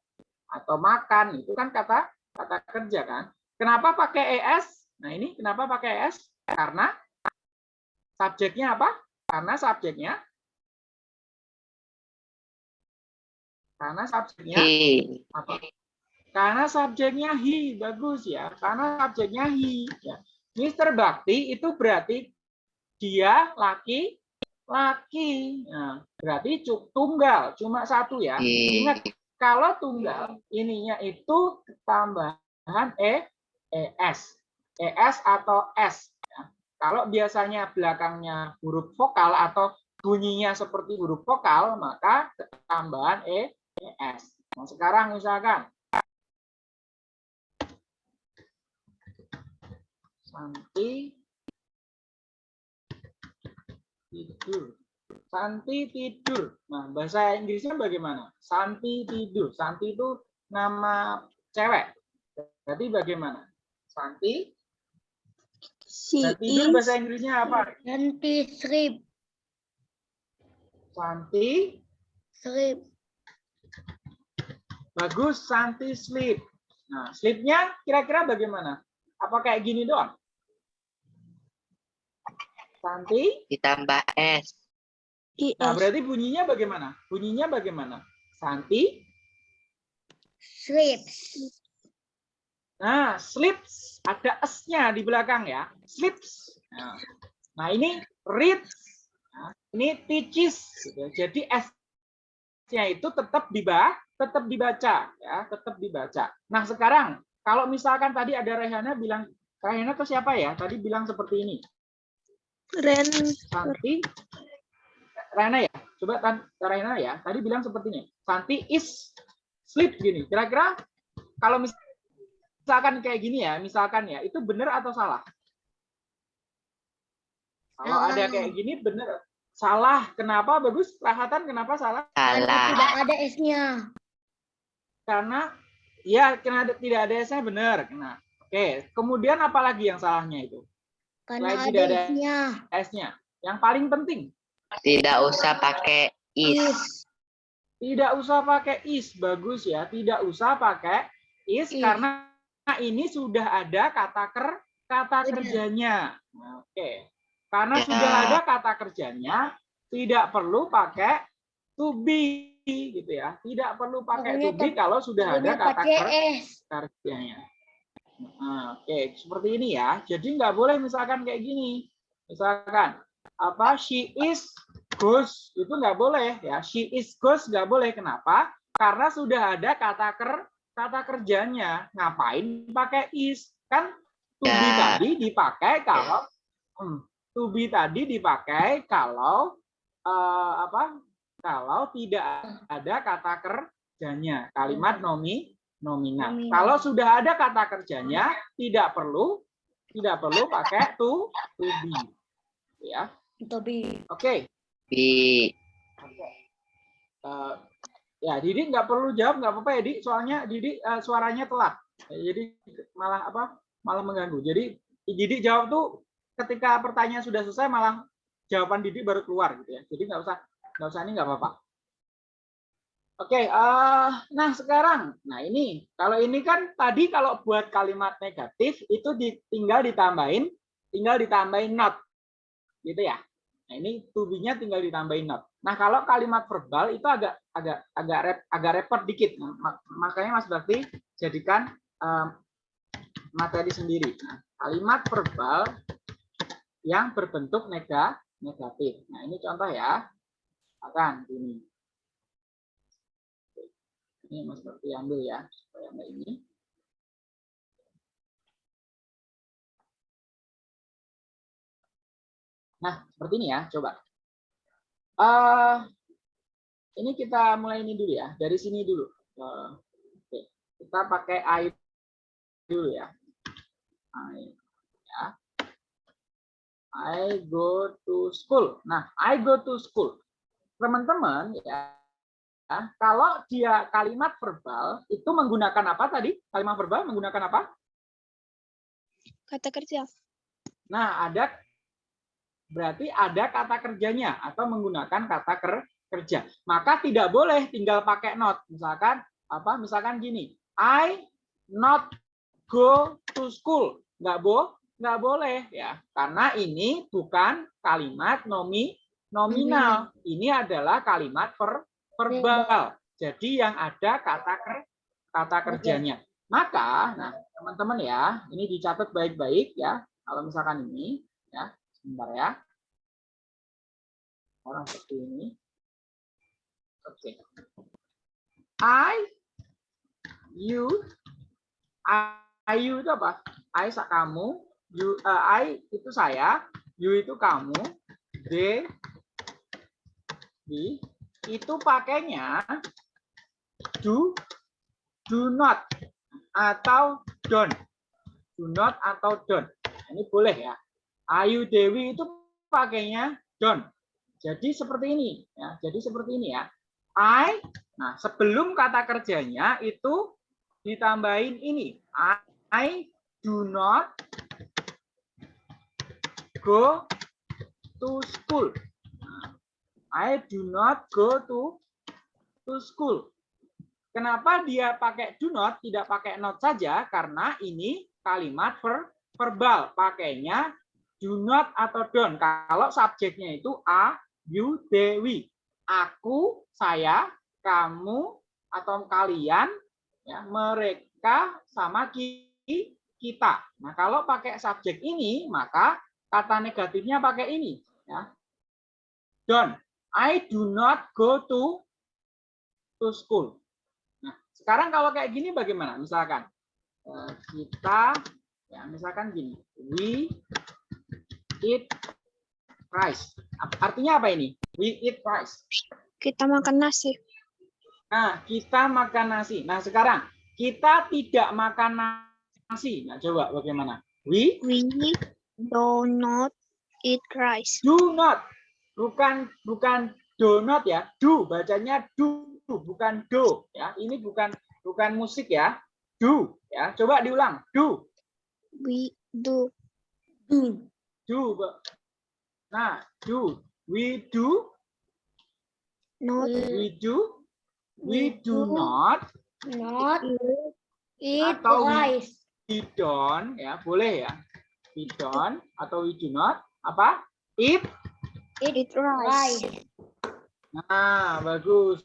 [SPEAKER 2] Atau makan, itu kan kata kata kerja kan. Kenapa pakai ES? Nah, ini kenapa pakai ES? Karena subjeknya apa? Karena subjeknya karena subjeknya apa? Karena subjeknya he, bagus ya. Karena subjeknya he. Ya. Mr. Bakti itu berarti dia laki laki. Nah, berarti tunggal, cuma satu ya.
[SPEAKER 6] Hi.
[SPEAKER 2] Ingat kalau tunggal ininya itu tambahan e es es atau s. ya. Kalau biasanya belakangnya huruf vokal atau bunyinya seperti huruf vokal, maka tambahan e es. Nah, sekarang misalkan Santi tidur. Santi tidur. Nah, bahasa Inggrisnya bagaimana? Santi tidur. Santi itu nama cewek. Berarti bagaimana? Santi. Nah, tidur bahasa Inggrisnya apa?
[SPEAKER 1] Nanti sleep,
[SPEAKER 2] Santi.
[SPEAKER 1] sleep.
[SPEAKER 2] Bagus, Santi sleep. Nah, sleepnya kira-kira bagaimana? Apa kayak gini doang? Santi.
[SPEAKER 6] Ditambah S.
[SPEAKER 2] Nah, berarti bunyinya bagaimana? Bunyinya bagaimana? Santi.
[SPEAKER 1] Sleeps.
[SPEAKER 2] Nah, sleeps ada s-nya di belakang ya. Sleeps. Nah, nah, ini reads. Nah, ini teaches. gitu. Jadi s-nya itu tetap dibaca, tetap dibaca ya, tetap dibaca. Nah, sekarang kalau misalkan tadi ada Rehana bilang Rehana ke siapa ya? Tadi bilang seperti ini.
[SPEAKER 4] Ren
[SPEAKER 2] Santi Rehana ya. Coba tan Rehana ya. Tadi bilang seperti ini. Santi is sleep gini. Kira-kira kalau mis- misalkan kayak gini ya, misalkan ya, itu benar atau salah? Kalau ada
[SPEAKER 1] Salah.
[SPEAKER 2] kayak gini benar. Salah. Kenapa bagus? Rahatan kenapa salah?
[SPEAKER 1] Karena
[SPEAKER 6] Salah.
[SPEAKER 1] tidak ada S-nya.
[SPEAKER 2] Karena ya karena ada- tidak ada S-nya benar. Nah, oke. Kemudian apa lagi yang salahnya itu?
[SPEAKER 1] Karena
[SPEAKER 2] Selain
[SPEAKER 1] ada
[SPEAKER 2] tidak ada-
[SPEAKER 1] S-nya.
[SPEAKER 2] S-nya. Yang paling penting
[SPEAKER 6] Tidak usah pakai is.
[SPEAKER 1] Is.
[SPEAKER 2] Tidak usah pakai is, bagus ya. Tidak usah pakai is,
[SPEAKER 1] Is.
[SPEAKER 2] karena ini sudah ada kata ker kata
[SPEAKER 1] Sudah.
[SPEAKER 2] kerjanya. Nah, Oke. Karena
[SPEAKER 6] Ya.
[SPEAKER 2] sudah ada kata kerjanya, tidak perlu pakai to be gitu ya. Tidak perlu pakai to
[SPEAKER 1] Pokoknya
[SPEAKER 2] be kalau sudah ada
[SPEAKER 1] Udah
[SPEAKER 2] kata ker kerjanya. Nah, Oke, seperti ini ya. Jadi nggak boleh misalkan kayak gini. Misalkan apa she is goes itu nggak boleh ya. She is goes nggak boleh. Kenapa? Karena sudah ada kata ker kata kerjanya. Ngapain pakai is? Kan to be
[SPEAKER 6] Ya.
[SPEAKER 2] tadi dipakai kalau hmm, to be tadi dipakai kalau eh, apa? Kalau tidak ada kata kerjanya. Kalimat nomi nominal.
[SPEAKER 1] Nominal.
[SPEAKER 2] Kalau sudah ada kata kerjanya, tidak perlu tidak perlu pakai to to be. ya.
[SPEAKER 1] Untuk B.
[SPEAKER 2] Oke.
[SPEAKER 6] B.
[SPEAKER 2] Eh, ya, Didi nggak perlu jawab, nggak apa-apa ya, Di. Soalnya Didi eh, suaranya telat. Jadi malah apa? Malah mengganggu. Jadi Didi jawab tuh ketika pertanyaan sudah selesai malah jawaban Didi baru keluar gitu ya. Jadi nggak usah nggak usah ini nggak apa-apa. Oke, eh, nah sekarang, nah ini kalau ini kan tadi kalau buat kalimat negatif itu tinggal ditambahin, tinggal ditambahin not, gitu ya. Nah ini to be-nya tinggal ditambahin not. Nah kalau kalimat verbal itu agak agak agak rep, agak repot dikit, Nah, mak- makanya Mas Bakti jadikan em, materi sendiri. Nah, kalimat verbal yang berbentuk nega, negatif. Nah ini contoh ya, akan ini. Ini Mas Bakti ambil ya, supaya nggak ini. Nah, seperti ini ya, coba. eh ini kita mulai ini dulu ya, dari sini dulu. Eh, oke, kita pakai I dulu ya. I, ya. I go to school. Nah, I go to school. Teman-teman ya, kalau dia kalimat verbal itu menggunakan apa tadi? Kalimat verbal menggunakan apa?
[SPEAKER 4] Kata kerja.
[SPEAKER 2] Nah, ada berarti ada kata kerjanya atau menggunakan kata ker- kerja. Maka tidak boleh tinggal pakai not. Misalkan apa? Misalkan gini, I not go to school. Nggak bo, nggak boleh ya, karena ini bukan kalimat nomi nominal. Ini adalah kalimat per, verbal. Jadi yang ada kata ker, kata kerjanya. Maka, nah teman-teman ya, ini dicatat baik-baik ya. Kalau misalkan ini, ya, sebentar ya. Orang seperti ini. Oke. I, you, I, you itu apa? I kamu, you, eh, I itu saya, you itu kamu, they, di, itu pakainya do, do not atau don't. Do not atau don't. Ini boleh ya. Ayu Dewi itu pakainya don't. Jadi seperti ini ya. Jadi seperti ini ya. I nah sebelum kata kerjanya itu ditambahin ini. I, I do not go to school. I do not go to to school. Kenapa dia pakai do not, tidak pakai not saja? Karena ini kalimat ver, verbal. Pakainya do not atau don't. Kalau subjeknya itu a, you, dewi. Aku, saya, kamu, atau kalian, ya, mereka, sama ki, kita. Nah, kalau pakai subjek ini, maka kata negatifnya pakai ini. Ya. Don't. I do not go to to school. Nah, sekarang kalau kayak gini bagaimana? Misalkan eh, kita ya misalkan gini, we eat rice. Artinya apa ini? We eat rice.
[SPEAKER 4] Kita makan nasi.
[SPEAKER 2] Nah, kita makan nasi. Nah, sekarang kita tidak makan nasi. Nah, coba bagaimana? We
[SPEAKER 4] We do not eat rice.
[SPEAKER 2] do not. Bukan bukan do not ya. Do bacanya do bukan do ya. Ini bukan bukan musik ya. Do ya. Coba diulang. Do.
[SPEAKER 4] We do
[SPEAKER 1] Do.
[SPEAKER 2] Do. Nah, do. We do.
[SPEAKER 4] not
[SPEAKER 2] We do. We
[SPEAKER 1] We
[SPEAKER 2] do
[SPEAKER 1] do.
[SPEAKER 2] not.
[SPEAKER 1] Not eat
[SPEAKER 2] Atau we-
[SPEAKER 1] rice.
[SPEAKER 2] We don't ya. Boleh ya. We don't atau we do not. Apa? Eat
[SPEAKER 4] eat rice.
[SPEAKER 1] Rice.
[SPEAKER 2] Nah, bagus.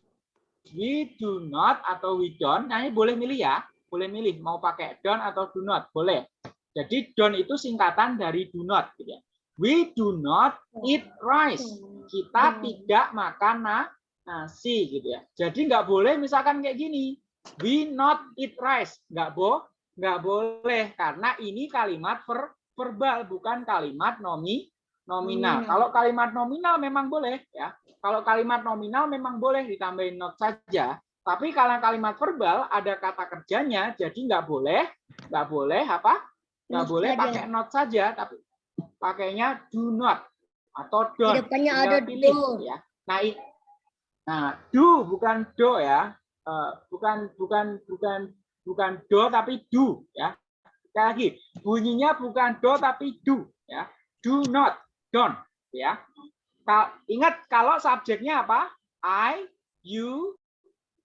[SPEAKER 2] We do not atau we don't. Nah, ini boleh milih ya. Boleh milih mau pakai don't atau do not. Boleh. Jadi don't itu singkatan dari do not. Gitu ya. We do not eat rice. Kita
[SPEAKER 1] Hmm.
[SPEAKER 2] tidak makan na- nasi gitu ya. Jadi nggak boleh misalkan kayak gini. We not eat rice. Nggak bo, nggak boleh karena ini kalimat ver- verbal bukan kalimat nomi nominal.
[SPEAKER 1] Nominal.
[SPEAKER 2] Kalau kalimat nominal memang boleh ya. Kalau kalimat nominal memang boleh ditambahin not saja. Tapi kalau kalimat verbal ada kata kerjanya, jadi nggak boleh, nggak boleh apa? Nggak boleh pakai not saja, tapi pakainya do not. atau don't.
[SPEAKER 1] depannya ada
[SPEAKER 2] pilih,
[SPEAKER 1] do.
[SPEAKER 2] ya. Nah, nah, do bukan do ya. Eh, bukan bukan bukan bukan do tapi do ya. Sekali lagi, bunyinya bukan do tapi do ya. Do not, don't ya. Ingat kalau subjeknya apa? I, you,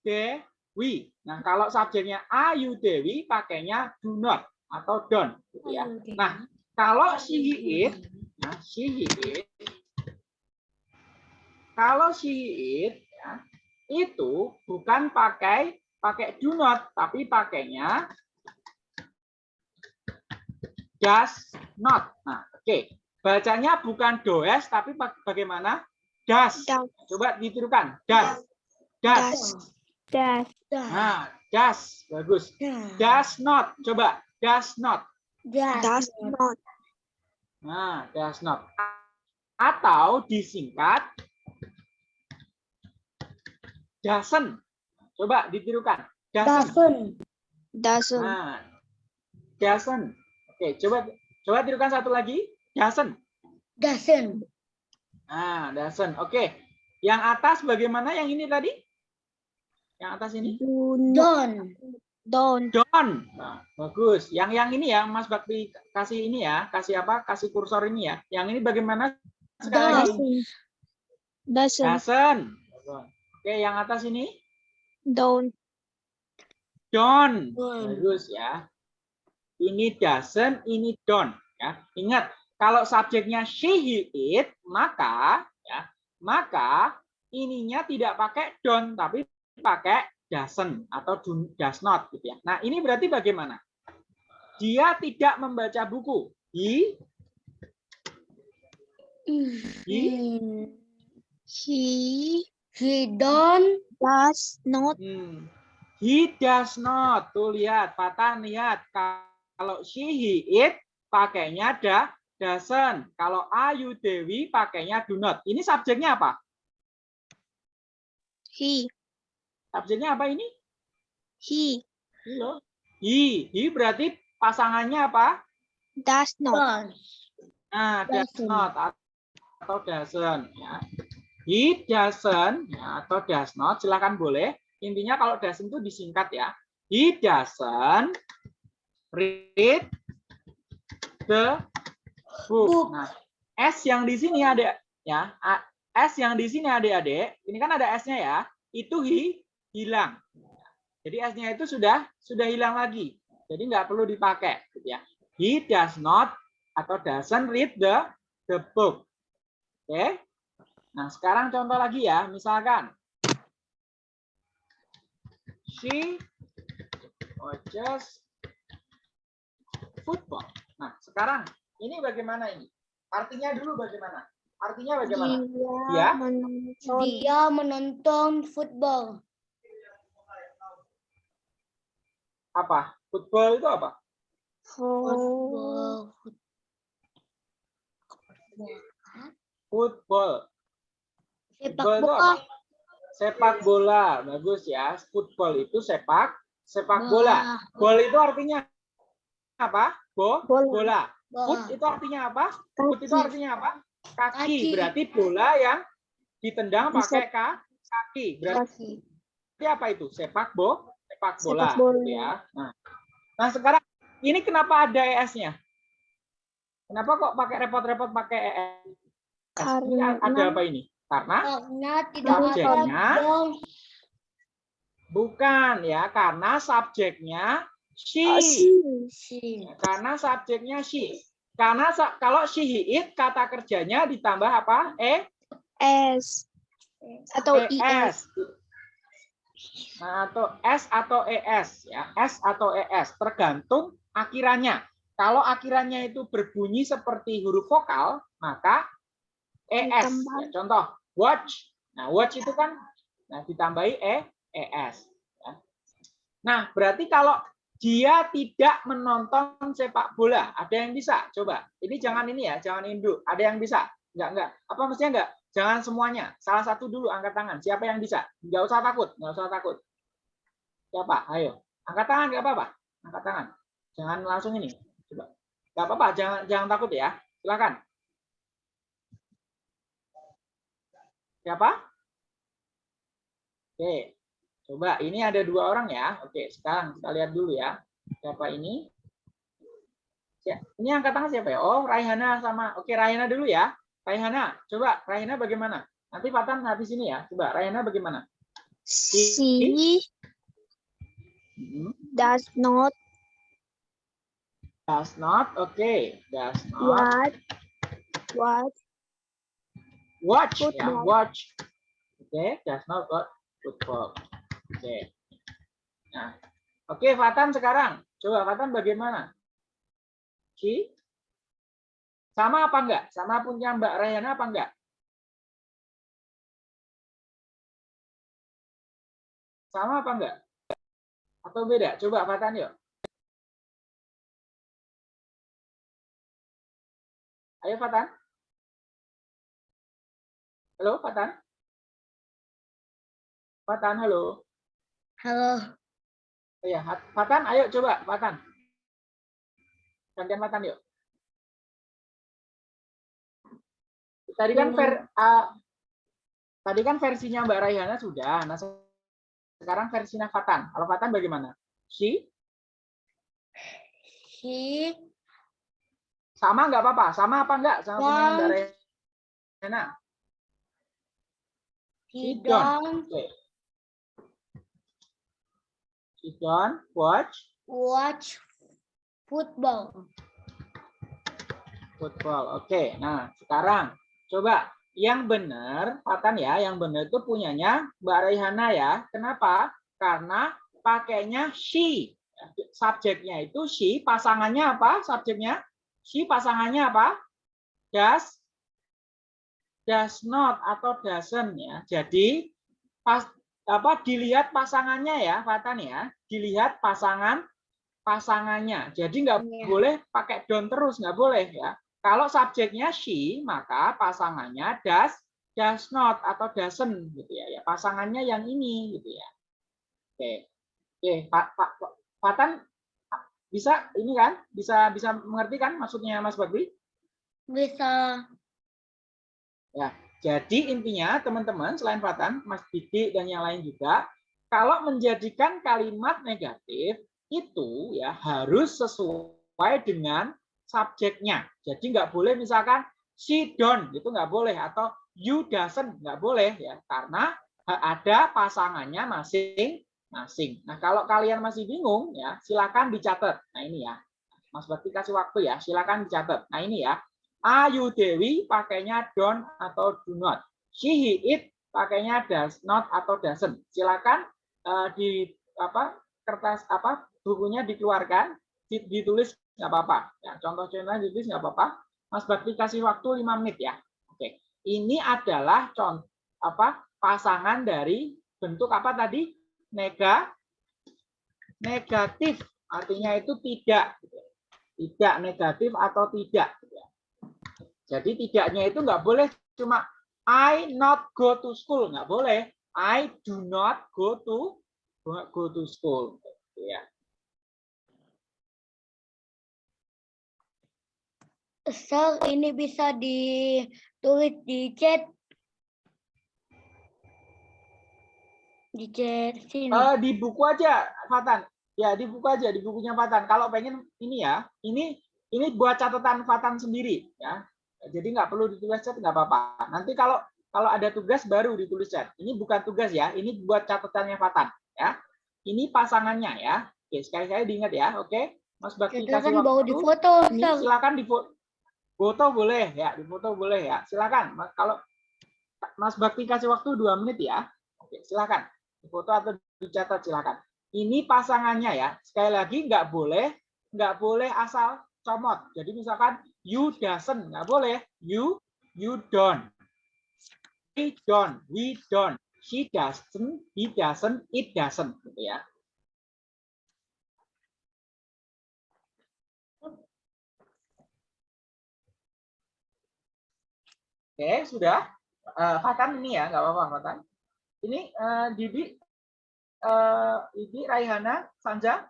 [SPEAKER 2] they, we. Nah, kalau subjeknya I, you, they, we pakainya do not atau don't gitu ya. Nah, kalau she, he, it, nah, she, he, it, kalau she, he, it, ya, itu bukan pakai pakai do not, tapi pakainya does not. Nah, oke. Bacanya bukan does, tapi bag- bagaimana? Does.
[SPEAKER 4] Does.
[SPEAKER 2] Coba ditirukan. Does. Does.
[SPEAKER 4] Das.
[SPEAKER 2] Nah, does. Bagus. Does not. Coba. Does not.
[SPEAKER 4] Das not.
[SPEAKER 2] Nah, does not. Atau disingkat doesn't. Coba ditirukan. Doesn't.
[SPEAKER 4] Doesn't.
[SPEAKER 2] Nah, doesn't. Oke, coba coba tirukan satu lagi. Doesn't.
[SPEAKER 1] Doesn't.
[SPEAKER 2] Nah, doesn't. Oke. Yang atas bagaimana yang ini tadi? Yang atas ini?
[SPEAKER 4] Do not.
[SPEAKER 1] Don't.
[SPEAKER 4] Don't.
[SPEAKER 2] Don't. Nah, bagus. Yang yang ini ya, Mas Bakti kasih ini ya, kasih apa? Kasih kursor ini ya. Yang ini bagaimana? Sekali lagi.
[SPEAKER 4] Doesn't. Doesn't.
[SPEAKER 2] Doesn't. Oke, yang atas ini
[SPEAKER 4] don't.
[SPEAKER 2] Don't. Bagus ya. Ini doesn't, ini don't ya. Ingat, kalau subjeknya she, he, it, maka ya, maka ininya tidak pakai don't tapi pakai doesn't atau do- does not gitu ya. Nah, ini berarti bagaimana? Dia tidak membaca buku. He, he.
[SPEAKER 4] He
[SPEAKER 1] He don't.
[SPEAKER 4] does not.
[SPEAKER 2] Hmm. He does not. Tuh lihat, patah lihat. Kalau she, he, it pakainya da, doesn't. Kalau ayu, dewi pakainya do not. Ini subjeknya apa?
[SPEAKER 4] He.
[SPEAKER 2] Subjeknya apa ini?
[SPEAKER 4] He
[SPEAKER 2] loh. He. He berarti pasangannya apa?
[SPEAKER 4] does not.
[SPEAKER 2] Nah, does
[SPEAKER 1] Doesn't.
[SPEAKER 2] not atau doesn't. Ya. He doesn't ya, atau does not. Silakan boleh. Intinya kalau doesn't itu disingkat ya. He doesn't read the book. Nah, S yang di sini ada ya. S yang di sini adik-adik. Ini kan ada S-nya ya. Itu hi hilang. Jadi S-nya itu sudah sudah hilang lagi. Jadi nggak perlu dipakai gitu ya. He does not atau doesn't read the the book. Oke. Nah, sekarang contoh lagi ya. Misalkan she watches football. Nah, sekarang ini bagaimana ini? Artinya dulu bagaimana? Artinya bagaimana?
[SPEAKER 4] Dia
[SPEAKER 2] Ya.
[SPEAKER 4] menonton
[SPEAKER 1] Dia menonton football.
[SPEAKER 2] Apa? Football itu apa?
[SPEAKER 4] football.
[SPEAKER 1] Football.
[SPEAKER 2] Football.
[SPEAKER 1] Sepak
[SPEAKER 2] Football itu
[SPEAKER 1] bola.
[SPEAKER 2] apa? Sepak bola. Bagus ya. Football itu sepak sepak bola. Ball itu artinya apa? Bo,
[SPEAKER 4] Bola.
[SPEAKER 2] bola. Foot itu artinya apa? Foot itu artinya apa? Kaki.
[SPEAKER 1] Kaki.
[SPEAKER 2] Berarti bola yang ditendang pakai ka- kaki. Berarti
[SPEAKER 4] Kaki.
[SPEAKER 2] apa itu? Sepak bo, sepak bola.
[SPEAKER 4] Sepak bola.
[SPEAKER 2] ya. Nah, nah sekarang ini kenapa ada ES-nya? Kenapa kok pakai repot-repot pakai ES? Ini
[SPEAKER 4] Karena
[SPEAKER 2] ada apa ini? Karena
[SPEAKER 1] Karena tidak ada
[SPEAKER 2] Subjeknya. bukan ya, karena subjeknya she.
[SPEAKER 4] Oh,
[SPEAKER 1] Si.
[SPEAKER 2] Karena subjeknya she. Karena sa- kalau she he it kata kerjanya ditambah apa? E
[SPEAKER 4] S atau
[SPEAKER 2] ES.
[SPEAKER 4] IS.
[SPEAKER 2] Nah, atau S atau ES ya. S atau ES tergantung akhirannya. Kalau akhirannya itu berbunyi seperti huruf vokal, maka ES. Ya, contoh, watch. Nah, watch itu kan nah ditambahi E ES. ya. Nah, berarti kalau dia tidak menonton sepak bola, ada yang bisa? Coba. Ini jangan ini ya, jangan induk. Ada yang bisa? Enggak, enggak. Apa mestinya enggak? Jangan semuanya. Salah satu dulu angkat tangan. Siapa yang bisa? Enggak usah takut, enggak usah takut. Siapa? Ayo. Angkat tangan enggak apa-apa. Angkat tangan. Jangan langsung ini. Coba. Enggak apa-apa, jangan jangan takut ya. Silakan. Siapa? Oke. Coba ini ada dua orang ya. Oke, sekarang kita lihat dulu ya. Siapa ini? Ini angkat tangan siapa ya? Oh, Raihana sama. Oke, Raihana dulu ya. Raihana, coba Raihana bagaimana? Nanti Fatan habis ini ya. Coba Raihana bagaimana?
[SPEAKER 4] She
[SPEAKER 2] Hmm,
[SPEAKER 4] does not
[SPEAKER 2] Does not. Oke, does not.
[SPEAKER 4] watch watch
[SPEAKER 2] Watch, ya,
[SPEAKER 4] Football.
[SPEAKER 2] watch. Oke, does not watch football. Oke. Nah, oke Fatan sekarang. Coba Fatan bagaimana? She? Sama apa enggak? Sama punya Mbak Rayana apa enggak? Sama apa enggak? Atau beda? Coba Fatan yuk. Ayo Fatan. Halo Fatan. Fatan, halo.
[SPEAKER 1] Halo.
[SPEAKER 2] Iya, Hat- Fatan, ayo coba, Fatan. Gantian Fatan yuk. Tadi kan ver, ah, tadi kan versinya Mbak Raihana sudah. Nah, se- sekarang versinya Fatan. Kalau Fatan bagaimana? She?
[SPEAKER 1] He
[SPEAKER 2] Sama nggak apa-apa? Sama apa enggak? Sama punya Mbak. Raihana?
[SPEAKER 1] he
[SPEAKER 2] He don't.
[SPEAKER 1] don't
[SPEAKER 2] Oke. Don't watch
[SPEAKER 1] watch football.
[SPEAKER 2] football. Oke, nah sekarang coba yang benar, Fatan ya, yang benar itu punyanya Mbak Raihana ya. Kenapa? Karena pakainya she. Subjeknya itu she, pasangannya apa? Subjeknya she, pasangannya apa? Does, does not atau doesn't ya. Jadi pas apa dilihat pasangannya ya, Fatan ya. Dilihat pasangan pasangannya. Jadi nggak
[SPEAKER 1] Iya.
[SPEAKER 2] boleh pakai don't terus, nggak boleh ya. Kalau subjeknya she, maka pasangannya does, does not atau doesn't gitu ya. Ya pasangannya yang ini gitu ya. Oke. Oke, Pak Pak Fatan bisa ini kan? Bisa bisa mengerti kan maksudnya Mas Bagri?
[SPEAKER 1] Bisa.
[SPEAKER 2] Jadi intinya teman-teman selain Fatan, Mas Didi dan yang lain juga, kalau menjadikan kalimat negatif itu ya harus sesuai dengan subjeknya. Jadi nggak boleh misalkan she don't gitu nggak boleh atau you doesn't nggak boleh ya karena ada pasangannya masing-masing. Nah kalau kalian masih bingung ya silakan dicatat. Nah ini ya, Mas Bakti kasih waktu ya, silakan dicatat. Nah ini ya, Ayu Dewi pakainya don't atau do not. She, he, it pakainya does not atau doesn't. Silakan eh, di apa kertas apa bukunya dikeluarkan, di- ditulis nggak apa-apa. Ya, contoh-contohnya ditulis nggak apa-apa. Mas Bakti kasih waktu 5 menit ya. Oke. Ini adalah contoh apa pasangan dari bentuk apa tadi? Nega negatif. Artinya itu tidak tidak negatif atau tidak. Jadi tidaknya itu nggak boleh cuma I not go to school nggak boleh. I do not go to go to school. Ya.
[SPEAKER 1] Sir, ini bisa ditulis di chat. Di chat sini.
[SPEAKER 2] Eh, di buku aja, Fatan. Ya di buku aja, di bukunya Fatan. Kalau pengen ini ya, ini ini buat catatan Fatan sendiri ya. Jadi nggak perlu ditulis chat nggak apa-apa. Nanti kalau kalau ada tugas baru ditulis chat. Ini bukan tugas ya, ini buat catatannya Fatan ya. Ini pasangannya ya. Oke, sekali-kali diingat ya. Oke, Mas Bakti
[SPEAKER 1] Kita
[SPEAKER 2] kasih
[SPEAKER 1] kan bawa
[SPEAKER 2] waktu.
[SPEAKER 1] di foto,
[SPEAKER 2] Ini silakan di fo- foto boleh ya, di foto boleh ya. Silakan. Mas- Kalau Mas Bakti kasih waktu dua menit ya. Oke, silakan. Di foto atau dicatat silakan. Ini pasangannya ya. Sekali lagi nggak boleh nggak boleh asal comot. Jadi misalkan you doesn't nggak boleh. You you don't. We don't. We don't. She doesn't. He doesn't. It doesn't. Gitu ya. Oke, sudah. Eh, Fatan ini ya, nggak apa-apa Fatan. Ini eh, Didi, Didi, Raihana, Sanja,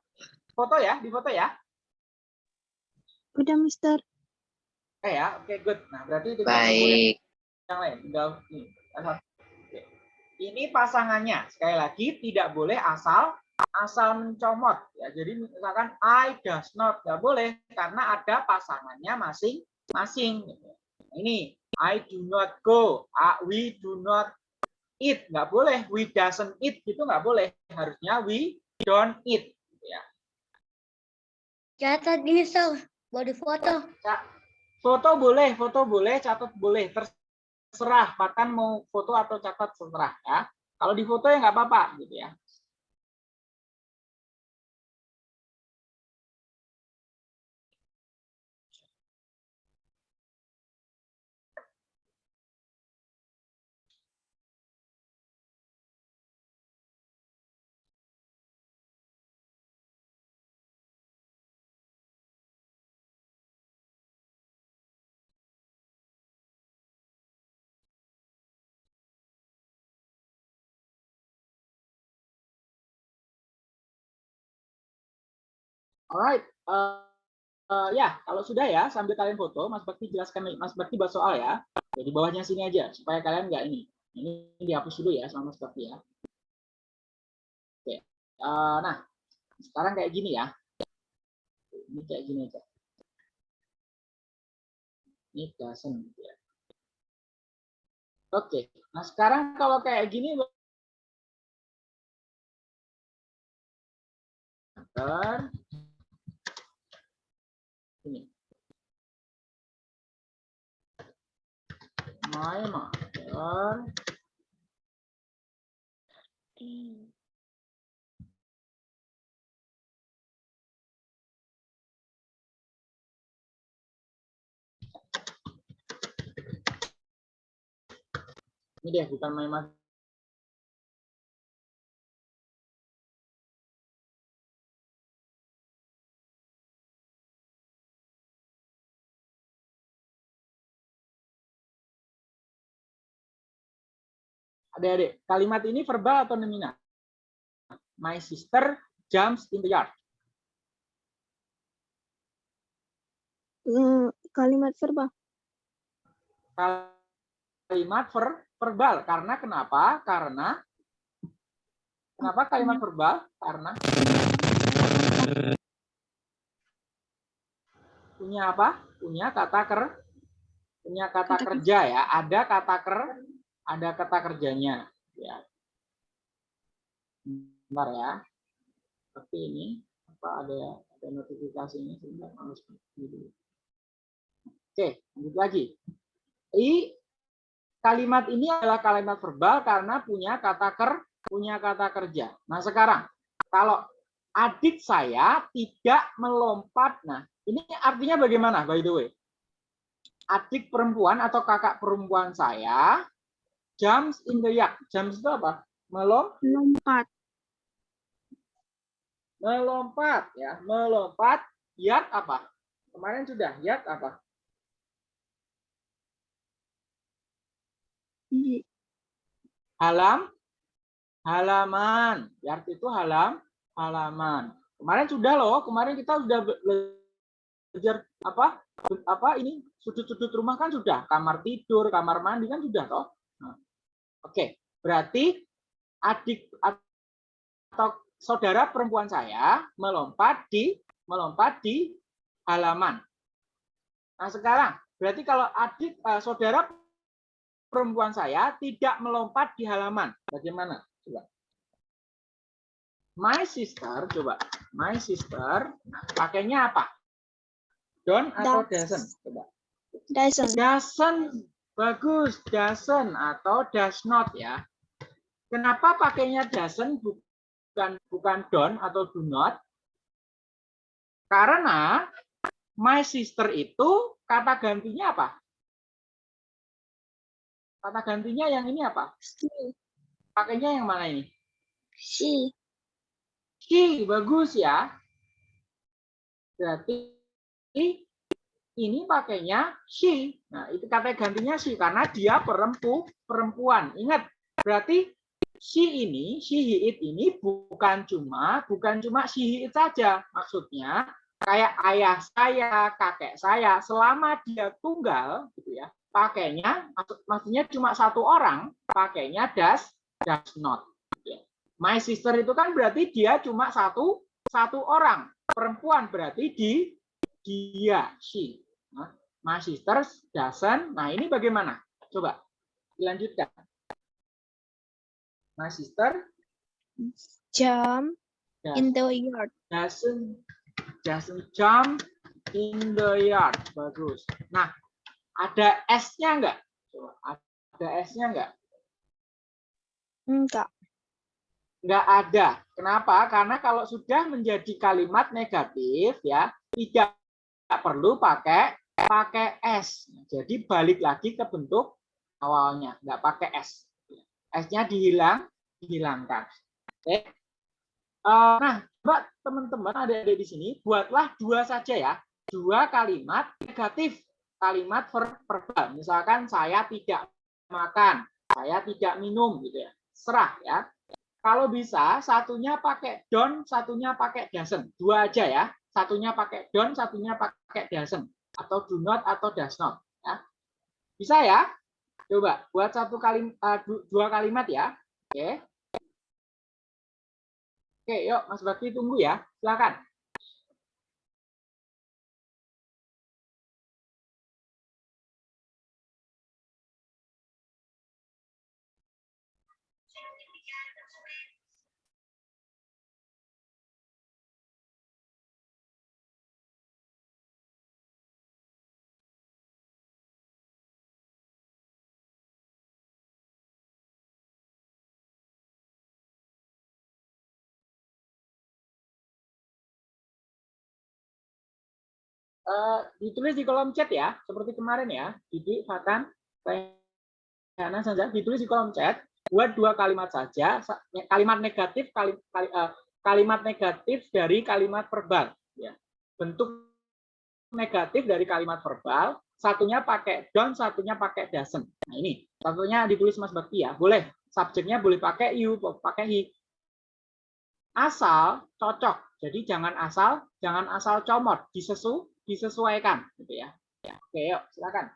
[SPEAKER 2] foto ya, di foto ya.
[SPEAKER 4] Udah, Mister.
[SPEAKER 2] Eh ya, oke good. Nah berarti tinggal tunggu yang-
[SPEAKER 6] Baik.
[SPEAKER 2] yang lain. Tinggal nih. ini pasangannya. Sekali lagi tidak boleh asal asal mencomot ya. Jadi misalkan I does not nggak boleh karena ada pasangannya masing-masing. Ini I do not go, we do not eat nggak boleh, we doesn't eat itu nggak boleh. Harusnya we don't eat. Ya.
[SPEAKER 1] Catat ini so, body foto.
[SPEAKER 2] Foto boleh, foto boleh, catat boleh, terserah. Bahkan mau foto atau catat terserah ya. Kalau di foto ya nggak apa-apa gitu ya. Alright, eh, eh, ya kalau sudah ya sambil kalian foto, Mas Bakti jelaskan, Mas Bakti buat soal ya. Jadi bawahnya sini aja supaya kalian nggak ini. Ini dihapus dulu ya sama Mas Bakti ya. Oke, eh, nah sekarang kayak gini ya. Ini kayak gini aja. Ini doesn't gitu ya. Oke, nah sekarang kalau kayak gini Bentar. Ini. My mother Ini deh, bukan my mother. Adik-adik, kalimat ini verbal atau nominal? My sister jumps in the yard.
[SPEAKER 4] Hmm, kalimat verbal.
[SPEAKER 2] Kalimat ver, verbal. Karena kenapa? Karena kenapa kalimat verbal? Karena punya apa? Punya kata ker punya Kata kerja ya. Ada kata ker ada kata kerjanya ya. Bentar ya. Tapi ini apa ada ada notifikasinya sebentar harus dulu. Oke, lanjut lagi. I kalimat ini adalah kalimat verbal karena punya kata ker punya kata kerja. Nah, sekarang kalau adik saya tidak melompat. Nah, ini artinya bagaimana by the way? Adik perempuan atau kakak perempuan saya jumps in the yard. Jumps itu apa? Melom
[SPEAKER 4] Lompat.
[SPEAKER 2] melompat ya, melompat. Yard apa? Kemarin sudah yard apa? Halam halaman. Yard itu halam halaman. Kemarin sudah loh, kemarin kita sudah be- belajar apa? Apa ini sudut-sudut rumah kan sudah, kamar tidur, kamar mandi kan sudah toh. Oke, berarti adik atau saudara perempuan saya melompat di melompat di halaman. Nah, sekarang berarti kalau adik eh, saudara perempuan saya tidak melompat di halaman. Bagaimana? Coba. My sister, coba. My sister, nah, pakainya apa? Don't atau
[SPEAKER 4] Does.
[SPEAKER 2] doesn't? Coba.
[SPEAKER 4] Doesn't.
[SPEAKER 2] Doesn't. Bagus. Doesn't atau does not ya. Kenapa pakainya doesn't bukan bukan don't atau do not? Karena my sister itu kata gantinya apa? Kata gantinya yang ini apa?
[SPEAKER 4] She.
[SPEAKER 2] Pakainya yang mana ini?
[SPEAKER 4] She.
[SPEAKER 2] She, bagus ya. Berarti ini pakainya she. Nah, itu kata gantinya she karena dia perempu, perempuan. Ingat, berarti she ini, she he it ini bukan cuma bukan cuma she he it saja. Maksudnya kayak ayah saya, kakek saya, selama dia tunggal gitu ya, pakainya maksud- maksudnya cuma satu orang, pakainya das does not. Ya. My sister itu kan berarti dia cuma satu satu orang perempuan berarti di dia she. My sister doesn't. Nah ini bagaimana? Coba dilanjutkan. My sister
[SPEAKER 4] Jump
[SPEAKER 2] does-
[SPEAKER 4] in the yard.
[SPEAKER 2] doesn't doesn't jump in the yard. Bagus. Nah, ada S-nya enggak? Coba, ada S-nya enggak?
[SPEAKER 4] Enggak.
[SPEAKER 2] Enggak ada. Kenapa? Karena kalau sudah menjadi kalimat negatif ya, tidak perlu pakai pakai S. Jadi balik lagi ke bentuk awalnya, enggak pakai S. S-nya dihilang, dihilangkan. Oke. Eh, nah, coba teman-teman adik-adik di sini buatlah dua saja ya. Dua kalimat negatif, kalimat ver- verbal. Misalkan saya tidak makan, saya tidak minum gitu ya. Serah ya. Kalau bisa satunya pakai don't, satunya pakai doesn't. Dua aja ya. Satunya pakai don't, satunya pakai doesn't atau do not atau does not ya. Bisa ya? Coba buat satu kali eh, du- dua kalimat ya. Oke. Oke, yuk Mas Bakti tunggu ya. Silakan. Eh, ditulis di kolom chat ya, seperti kemarin ya. Didi, Fatan, Rayhana, Sanza, ditulis di kolom chat. Buat dua kalimat saja, sa- kalimat negatif, kali, eh, kalimat negatif dari kalimat verbal. Ya. Bentuk negatif dari kalimat verbal, satunya pakai don't, satunya pakai doesn't. Nah ini, satunya ditulis Mas Bakti ya. Boleh, subjeknya boleh pakai you, pakai he. Asal cocok. Jadi jangan asal, jangan asal comot, disesu, disesuaikan gitu ya. Ya, oke, yuk silakan.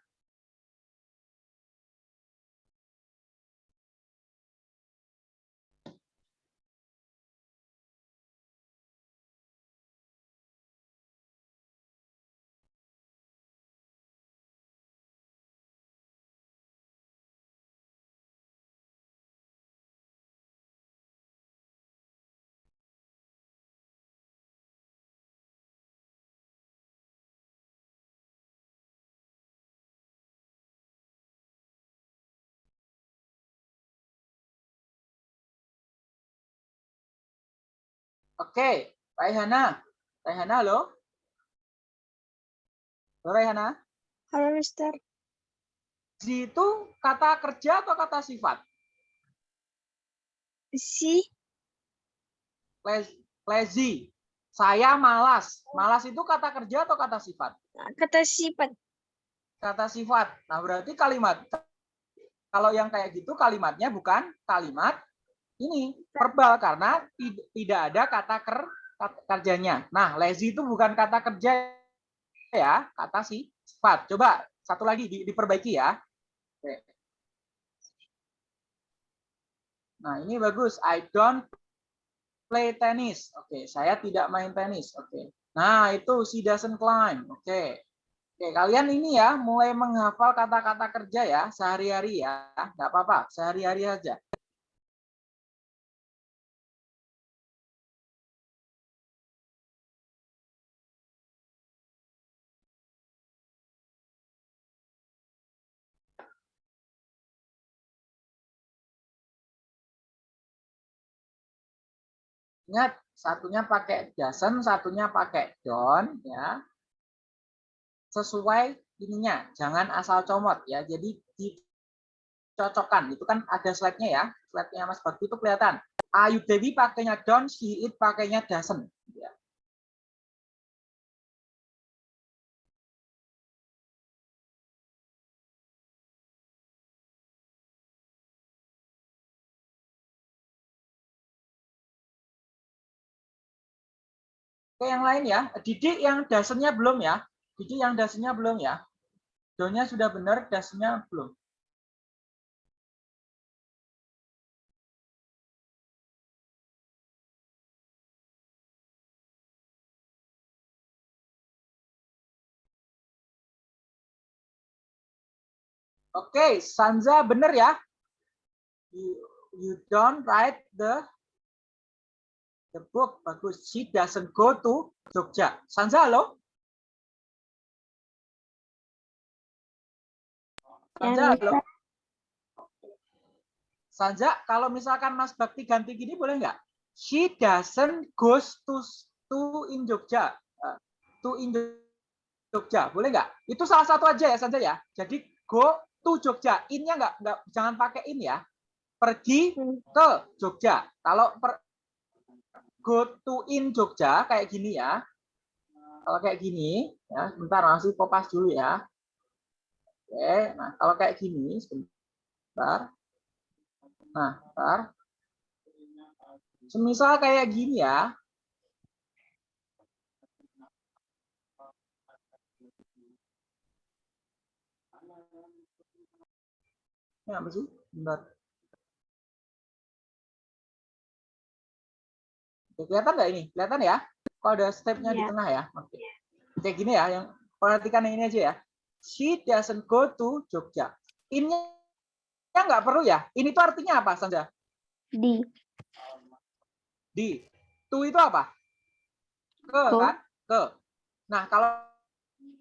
[SPEAKER 2] Oke, Raihana. Raihana, halo? Halo, Raihana.
[SPEAKER 4] Halo, Mister.
[SPEAKER 2] Di itu kata kerja atau kata sifat?
[SPEAKER 4] Si
[SPEAKER 2] Laz- Lazy. Saya malas. Malas itu kata kerja atau kata sifat?
[SPEAKER 4] kata sifat.
[SPEAKER 2] Kata sifat. Nah, berarti kalimat kalau yang kayak gitu kalimatnya bukan kalimat ini verbal karena tid- tidak ada kata ker kerjanya. Nah, lazy itu bukan kata kerja ya, kata si sifat. Coba satu lagi di- diperbaiki ya. Oke. Nah, ini bagus. I don't play tennis. Oke, saya tidak main tenis. Oke. Nah, itu she doesn't climb. Oke. Oke, kalian ini ya mulai menghafal kata-kata kerja ya sehari-hari ya. Nggak apa-apa, sehari-hari aja. Ingat, satunya pakai doesn't, satunya pakai don't ya. Sesuai ininya, jangan asal comot ya. Jadi dicocokkan. Itu kan ada slide-nya ya. Slide-nya Mas Bakti itu kelihatan. Ayu Dewi pakainya don't, she it pakainya doesn't. ke yang lain ya. Didik yang dasarnya belum ya. Didik yang dasarnya belum ya. Donya sudah benar, dasarnya belum. Oke, okay, Sanza benar ya. You, you don't write the the book. Bagus. She doesn't go to Jogja. Sanza, halo? Sanza, kalau misalkan Mas Bakti ganti gini boleh nggak? She doesn't goes to to in Jogja. Uh, to in Jogja, boleh nggak? Itu salah satu aja ya Sanza ya. Jadi go to Jogja. In-nya nggak nggak jangan pakai in ya. Pergi ke Jogja. Kalau per, go to in Jogja kayak gini ya. Kalau kayak gini ya, sebentar masih popas dulu ya. Oke, nah kalau kayak gini sebentar. Nah, bentar. Semisal kayak gini ya. Ini apa sih? Bentar. Kelihatan nggak ini? Kelihatan ya? Kalau ada stepnya di
[SPEAKER 4] Iya.
[SPEAKER 2] tengah ya. Oke. Kayak gini ya, yang perhatikan yang ini aja ya. She doesn't go to Jogja. Ini nggak perlu ya. Ini tuh artinya apa, Sanja?
[SPEAKER 1] Di.
[SPEAKER 2] Di. To itu apa? Ke
[SPEAKER 1] Ke.
[SPEAKER 2] kan? Ke. Nah, kalau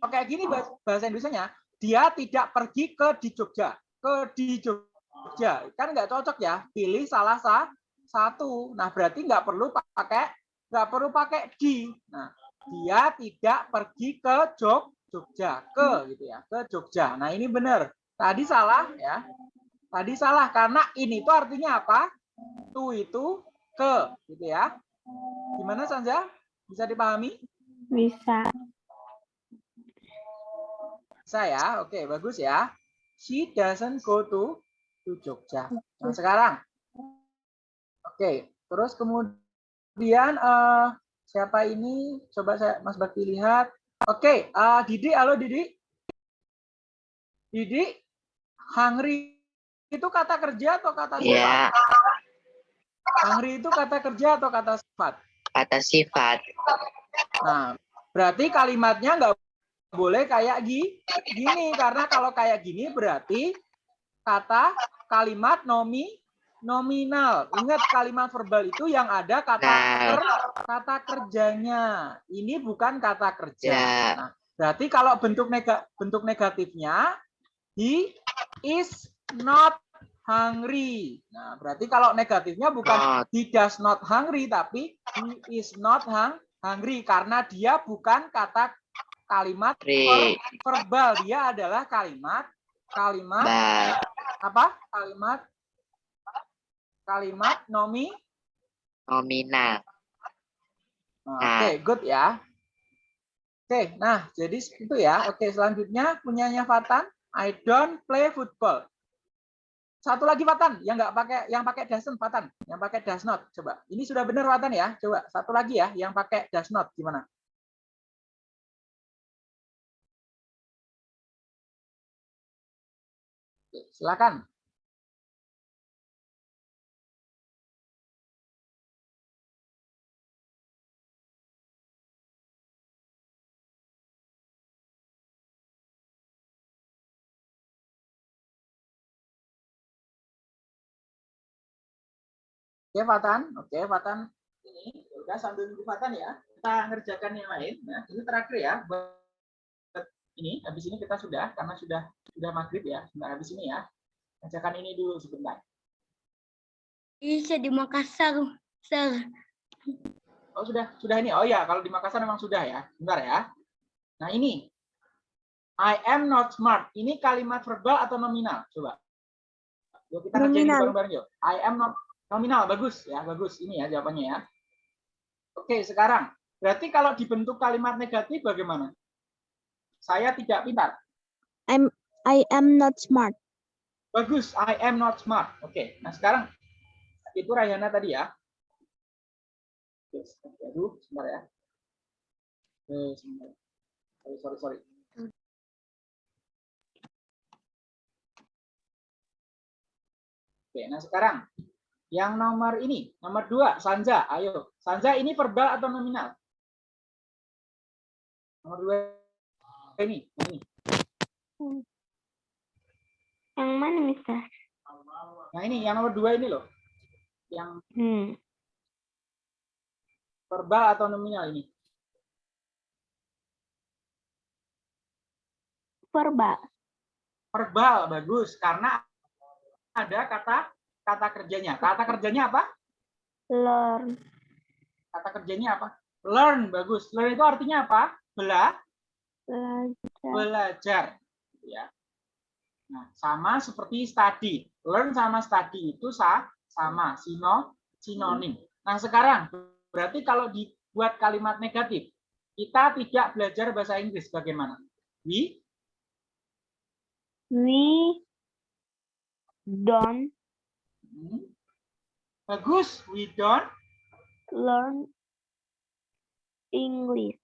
[SPEAKER 2] kayak gini bahasa, Indonesia-nya, dia tidak pergi ke di Jogja. Ke di Jogja. Kan nggak cocok ya. Pilih salah sa satu. Nah, berarti nggak perlu pakai nggak perlu pakai di. Nah, dia tidak pergi ke Jog Jogja. Ke gitu ya. Ke Jogja. Nah, ini benar. Tadi salah ya. Tadi salah karena ini tuh artinya apa? To itu ke gitu ya. Gimana Sanja? Bisa dipahami?
[SPEAKER 1] Bisa.
[SPEAKER 2] Bisa ya. Oke, bagus ya. She doesn't go to to Jogja. Nah, sekarang. Oke, terus kemudian eh siapa ini? Coba saya Mas Bakti lihat. Oke, eh, Didi, halo Didi. Didi, hungry itu kata kerja atau kata sifat?
[SPEAKER 6] Ya,
[SPEAKER 2] Hungry itu kata kerja atau kata sifat?
[SPEAKER 6] kata sifat.
[SPEAKER 2] Nah, berarti kalimatnya nggak boleh kayak gi- gini karena kalau kayak gini berarti kata kalimat nomi nominal. Ingat kalimat verbal itu yang ada kata
[SPEAKER 6] Nah.
[SPEAKER 2] ker- kata kerjanya. Ini bukan kata kerja.
[SPEAKER 6] Ya.
[SPEAKER 2] Nah, berarti kalau bentuk nega, bentuk negatifnya he is not hungry. Nah, berarti kalau negatifnya bukan
[SPEAKER 6] Not.
[SPEAKER 2] he does not hungry tapi he is not hung- hungry karena dia bukan kata kalimat ver- verbal dia adalah kalimat kalimat
[SPEAKER 6] Ba.
[SPEAKER 2] apa kalimat kalimat nomi?
[SPEAKER 6] Nominal.
[SPEAKER 2] Nah,
[SPEAKER 6] Nah.
[SPEAKER 2] oke good ya. Oke nah jadi itu ya. Oke selanjutnya punyanya Fatan. I don't play football. Satu lagi Fatan. Yang nggak pakai yang pakai doesn't Fatan. Yang pakai does not coba. Ini sudah benar Fatan ya. Coba satu lagi ya yang pakai does not gimana? Oke, silakan Oke, Fatan. Oke, Fatan. Ini ya udah sambil nunggu Fatan ya. Kita ngerjakan yang lain. Nah, ini terakhir ya. Buat ini habis ini kita sudah karena sudah sudah maghrib ya. Nah, habis ini ya. Kerjakan ini dulu sebentar.
[SPEAKER 1] Bisa di Makassar, Sir.
[SPEAKER 2] Oh, sudah sudah ini. Oh ya, kalau di Makassar memang sudah ya. Bentar ya. Nah, ini I am not smart. Ini kalimat verbal atau nominal? Coba. Yuk kita
[SPEAKER 4] Nominal.
[SPEAKER 2] bareng-bareng yuk. I am not nominal. Bagus ya, bagus. Ini ya jawabannya ya. Oke, sekarang berarti kalau dibentuk kalimat negatif bagaimana? Saya tidak pintar.
[SPEAKER 4] I am not smart.
[SPEAKER 2] Bagus, I am not smart. Oke, nah sekarang itu Rayana tadi ya. Oke, sebentar. Aduh, sebentar ya. Oke, sebentar. Sorry, sorry, sorry. Oke, nah sekarang yang nomor ini, nomor dua, Sanja. Ayo, Sanja ini verbal atau nominal? Nomor dua ini, ini.
[SPEAKER 7] Yang mana, Mister?
[SPEAKER 2] Nah ini yang nomor dua ini loh. Yang
[SPEAKER 7] Hmm.
[SPEAKER 2] verbal atau nominal ini.
[SPEAKER 7] Verbal.
[SPEAKER 2] Verbal bagus karena ada kata kata kerjanya. Kata kerjanya apa?
[SPEAKER 7] Learn.
[SPEAKER 2] Kata kerjanya apa? Learn bagus. Learn itu artinya apa? Bela
[SPEAKER 7] Belajar.
[SPEAKER 2] belajar ya. Nah, sama seperti study. Learn sama study itu sa sama sino sinonim. Nah, sekarang berarti kalau dibuat kalimat negatif, kita tidak belajar bahasa Inggris bagaimana? We
[SPEAKER 7] We don't
[SPEAKER 2] Hmm. Bagus, we don't
[SPEAKER 7] learn English.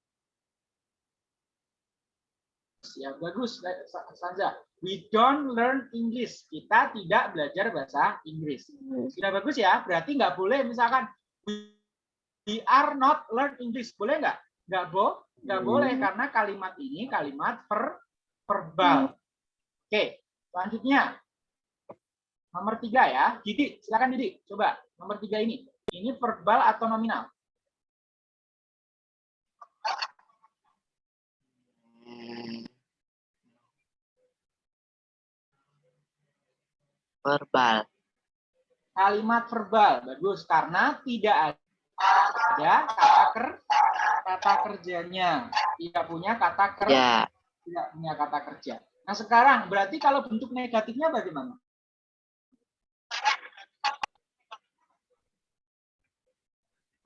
[SPEAKER 2] ya bagus Sa- Sanza. We don't learn English. Kita tidak belajar bahasa Inggris. Sudah bagus ya. Berarti nggak boleh misalkan we are not learn English. Boleh nggak? Nggak bo, nggak boleh karena kalimat ini kalimat per verbal. Oke, selanjutnya nomor tiga ya. Didi, silakan Didi. Coba nomor tiga ini. Ini verbal atau nominal?
[SPEAKER 6] Verbal.
[SPEAKER 2] kalimat verbal bagus karena tidak ada kata ker kata kerjanya tidak punya kata ker
[SPEAKER 6] Ya.
[SPEAKER 2] tidak punya kata kerja nah sekarang berarti kalau bentuk negatifnya bagaimana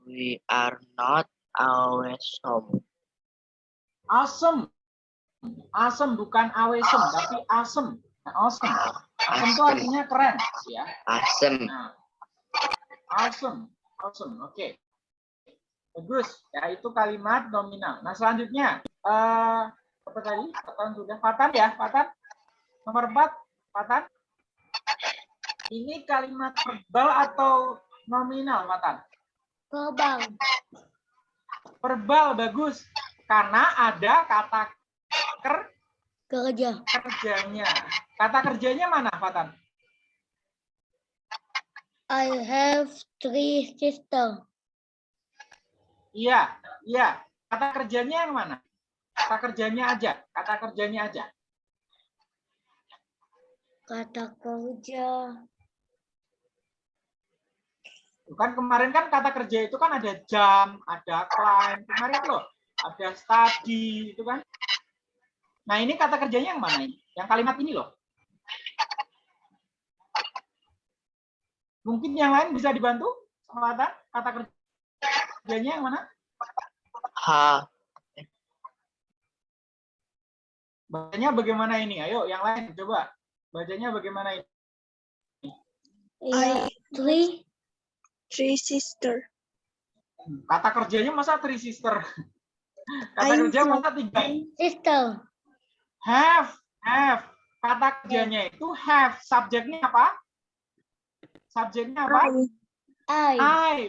[SPEAKER 6] We are not always home.
[SPEAKER 2] awesome awesome bukan awesome tapi awesome nah, awesome awesome itu
[SPEAKER 6] Awesome.
[SPEAKER 2] artinya keren ya
[SPEAKER 6] Awesome.
[SPEAKER 2] Nah, awesome, awesome, oke. Bagus, ya itu kalimat nominal. Nah selanjutnya, eh apa tadi? Fatan sudah, Fatan ya, Fatan. Nomor 4, Fatan. Ini kalimat verbal atau nominal, Fatan?
[SPEAKER 1] Verbal.
[SPEAKER 2] Verbal, bagus. Karena ada kata ker
[SPEAKER 1] Kerja.
[SPEAKER 2] kerjanya. Kata kerjanya mana, Fatan?
[SPEAKER 1] I have three sisters.
[SPEAKER 2] Iya, iya. Kata kerjanya yang mana? Kata kerjanya aja. Kata kerjanya aja.
[SPEAKER 1] Kata kerja.
[SPEAKER 2] Kan kemarin kan kata kerja itu kan ada jam, ada climb. Kemarin loh, ada study itu kan. Nah, ini kata kerjanya yang mana ini? Yang kalimat ini loh. Mungkin yang lain bisa dibantu? Sama Atan? Kata kerjanya yang mana?
[SPEAKER 6] Ha.
[SPEAKER 2] Bacanya bagaimana ini? Ayo, yang lain coba. Bacanya bagaimana ini?
[SPEAKER 1] I three
[SPEAKER 4] sister.
[SPEAKER 2] Kata kerjanya masa three sister? Kata
[SPEAKER 4] I'm
[SPEAKER 2] kerja masa tiga?
[SPEAKER 1] sister.
[SPEAKER 2] Have, have. Kata kerjanya itu have. Subjeknya apa? Subjeknya apa?
[SPEAKER 4] I.
[SPEAKER 1] I.
[SPEAKER 2] I.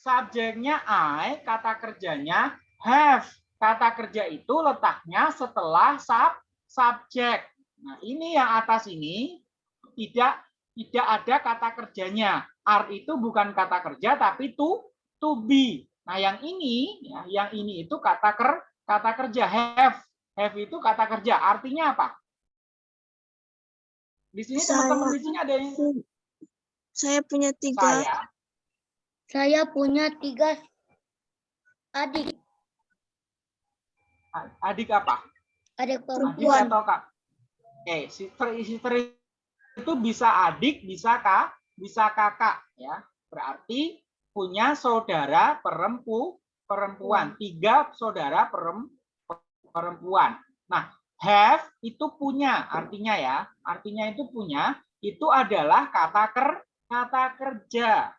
[SPEAKER 2] Subjeknya I, kata kerjanya have. Kata kerja itu letaknya setelah sub subjek. Nah, ini yang atas ini tidak tidak ada kata kerjanya. Are itu bukan kata kerja tapi to to be. Nah, yang ini ya, yang ini itu kata ker kata kerja have. Have itu kata kerja. Artinya apa? Di sini
[SPEAKER 4] Saya-
[SPEAKER 2] teman-teman di sini ada yang
[SPEAKER 4] Saya punya tiga.
[SPEAKER 2] saya
[SPEAKER 1] Saya punya tiga adik.
[SPEAKER 2] adik apa?
[SPEAKER 1] Adik
[SPEAKER 2] Adik
[SPEAKER 1] perempuan.
[SPEAKER 2] atau kak? Oke, sister sister itu bisa adik, bisa kak, bisa kakak ya. Berarti punya saudara perempu perempuan, tiga saudara perem, perempuan. Nah, have itu punya, artinya ya, artinya itu punya, itu adalah kata ker kata kerja.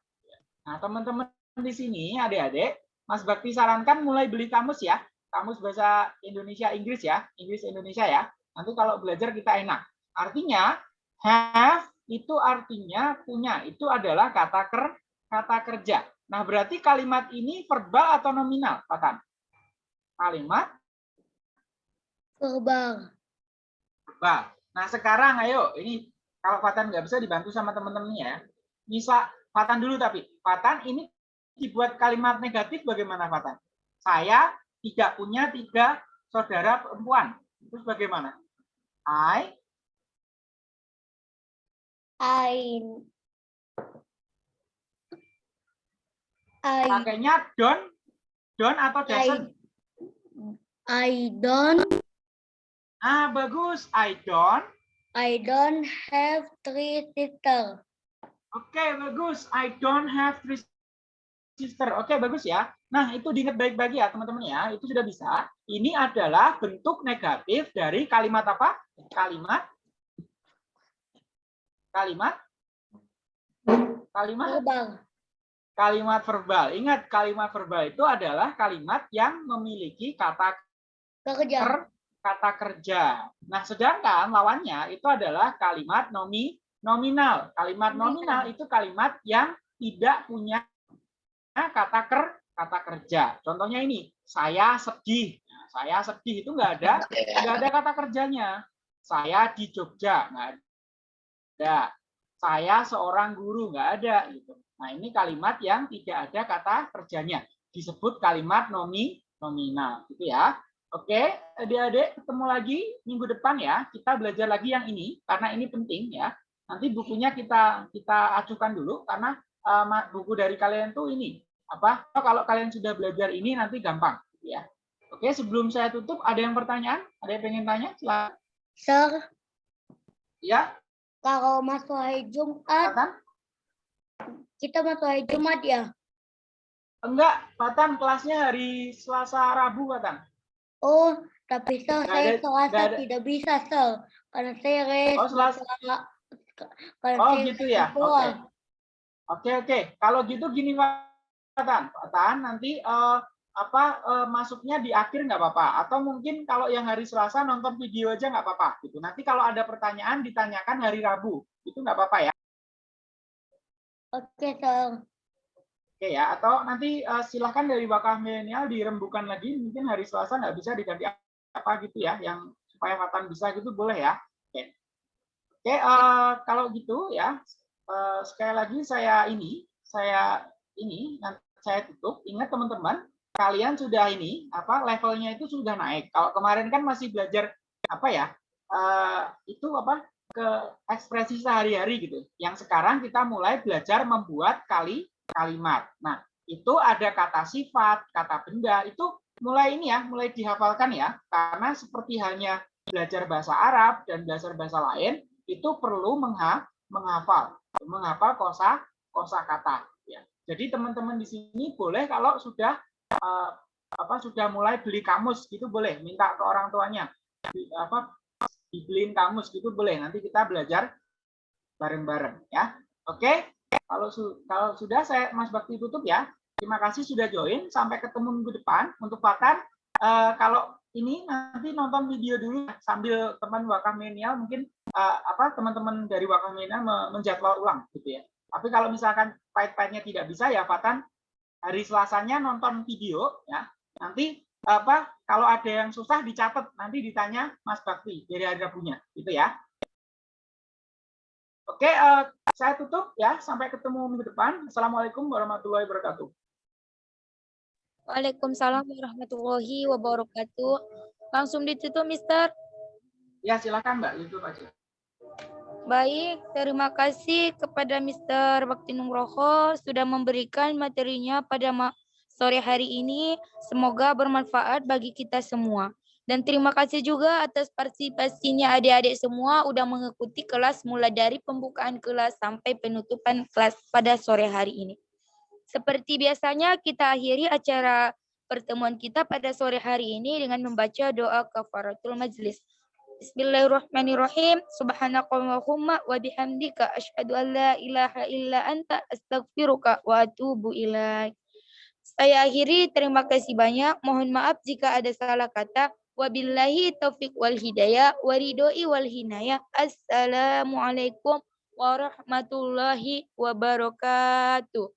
[SPEAKER 2] Nah, teman-teman di sini adik-adik, Mas Bakti sarankan mulai beli kamus ya kamus bahasa Indonesia Inggris ya, Inggris Indonesia ya. Nanti kalau belajar kita enak. Artinya have itu artinya punya. Itu adalah kata ker kata kerja. Nah, berarti kalimat ini verbal atau nominal, Patan? Kalimat
[SPEAKER 1] Verbal.
[SPEAKER 2] verbal. Nah, sekarang ayo, ini kalau Fatan nggak bisa dibantu sama teman-teman ya. Bisa Fatan dulu tapi. Fatan ini dibuat kalimat negatif bagaimana Fatan? Saya tidak punya tiga saudara perempuan. Terus bagaimana? I
[SPEAKER 1] I I
[SPEAKER 2] pakainya don't don't atau doesn't?
[SPEAKER 1] I don't
[SPEAKER 2] Ah, bagus. I don't.
[SPEAKER 1] I don't have three sisters.
[SPEAKER 2] Oke, bagus. I don't have three sister. Oke, bagus ya. Nah, itu diingat baik-baik ya, teman-teman ya. Itu sudah bisa. Ini adalah bentuk negatif dari kalimat apa? Kalimat kalimat kalimat
[SPEAKER 1] Verbal.
[SPEAKER 2] kalimat verbal. Ingat, kalimat verbal itu adalah kalimat yang memiliki kata
[SPEAKER 1] Kerja.
[SPEAKER 2] ker, kata kerja. Nah, sedangkan lawannya itu adalah kalimat nomi nominal. Kalimat nominal itu kalimat yang tidak punya kata ker kata kerja. Contohnya ini, saya sedih. Nah, saya sedih itu enggak ada nggak ada kata kerjanya. Saya di Jogja nggak ada. Saya seorang guru nggak ada gitu. Nah, ini kalimat yang tidak ada kata kerjanya. Disebut kalimat nomi nominal gitu ya. Oke, adik-adik ketemu lagi minggu depan ya. Kita belajar lagi yang ini karena ini penting ya. Nanti bukunya kita kita acukan dulu karena uh, buku dari kalian tuh ini apa? Kalau kalian sudah belajar ini nanti gampang gitu ya. Oke, sebelum saya tutup ada yang pertanyaan? Ada yang pengen tanya? Silakan.
[SPEAKER 1] Sir,
[SPEAKER 2] Ya,
[SPEAKER 1] kalau masuk hari Jumat,
[SPEAKER 2] Fatan?
[SPEAKER 1] kita masuk hari Jumat ya?
[SPEAKER 2] Enggak, Fatan kelasnya hari Selasa Rabu, Fatan.
[SPEAKER 1] Oh, tapi
[SPEAKER 2] Nggak
[SPEAKER 1] saya
[SPEAKER 2] ada-
[SPEAKER 1] Selasa
[SPEAKER 2] ada-
[SPEAKER 1] tidak bisa, sir. Karena saya res.
[SPEAKER 2] Oh, Selasa.
[SPEAKER 1] Karena
[SPEAKER 2] Oh,
[SPEAKER 1] saya
[SPEAKER 2] gitu ya. Oke. Oke, oke. Kalau gitu gini, Fatan. Fatan nanti eh, apa eh, masuknya di akhir nggak apa-apa atau mungkin kalau yang hari Selasa nonton video aja nggak apa-apa gitu. Nanti kalau ada pertanyaan ditanyakan hari Rabu. Itu nggak apa-apa ya.
[SPEAKER 1] Oke, sir.
[SPEAKER 2] Oke ya, atau nanti eh, silahkan dari wakaf milenial dirembukan lagi, mungkin hari Selasa nggak bisa diganti apa gitu ya, yang supaya Fatan bisa gitu boleh ya. Oke, oke eh, kalau gitu ya, eh, sekali lagi saya ini, saya ini, nanti saya tutup. Ingat teman-teman, kalian sudah ini apa levelnya itu sudah naik. Kalau kemarin kan masih belajar apa ya, eh, itu apa ke ekspresi sehari-hari gitu. Yang sekarang kita mulai belajar membuat kali kalimat. Nah, itu ada kata sifat, kata benda, itu mulai ini ya, mulai dihafalkan ya. Karena seperti halnya belajar bahasa Arab dan belajar bahasa lain, itu perlu mengha menghafal, menghafal kosa kosa kata. Ya. Jadi teman-teman di sini boleh kalau sudah eh, apa sudah mulai beli kamus gitu boleh, minta ke orang tuanya, di, apa dibeliin kamus gitu boleh. Nanti kita belajar bareng-bareng ya. Oke. Kalau su kalau sudah saya Mas Bakti tutup ya. Terima kasih sudah join. Sampai ketemu minggu depan. Untuk Fatan, eh, kalau ini nanti nonton video dulu ya, sambil teman wakaf mungkin eh, apa teman-teman dari wakaf milenial me- menjadwal ulang gitu ya. Tapi kalau misalkan pahit-pahitnya tidak bisa ya Fatan hari Selasanya nonton video ya. Nanti apa kalau ada yang susah dicatat nanti ditanya Mas Bakti dari ada punya gitu ya. Oke, eh, saya tutup ya. Sampai ketemu minggu depan. Assalamualaikum warahmatullahi wabarakatuh.
[SPEAKER 1] Waalaikumsalam warahmatullahi wabarakatuh. Langsung ditutup, Mister.
[SPEAKER 2] Ya, silakan Mbak, itu aja.
[SPEAKER 1] Baik, terima kasih kepada Mr. Bakti Nugroho sudah memberikan materinya pada sore hari ini. Semoga bermanfaat bagi kita semua. Dan terima kasih juga atas partisipasinya adik-adik semua udah mengikuti kelas mulai dari pembukaan kelas sampai penutupan kelas pada sore hari ini. Seperti biasanya kita akhiri acara pertemuan kita pada sore hari ini dengan membaca doa kafaratul majlis. Bismillahirrahmanirrahim. Subhanakallahumma wa bihamdika asyhadu an la ilaha illa anta astaghfiruka wa atubu ilaik. Saya akhiri, terima kasih banyak. Mohon maaf jika ada salah kata. Wabillahi taufik wal hidayah, waridoi wal hinayah. Assalamualaikum warahmatullahi wabarakatuh.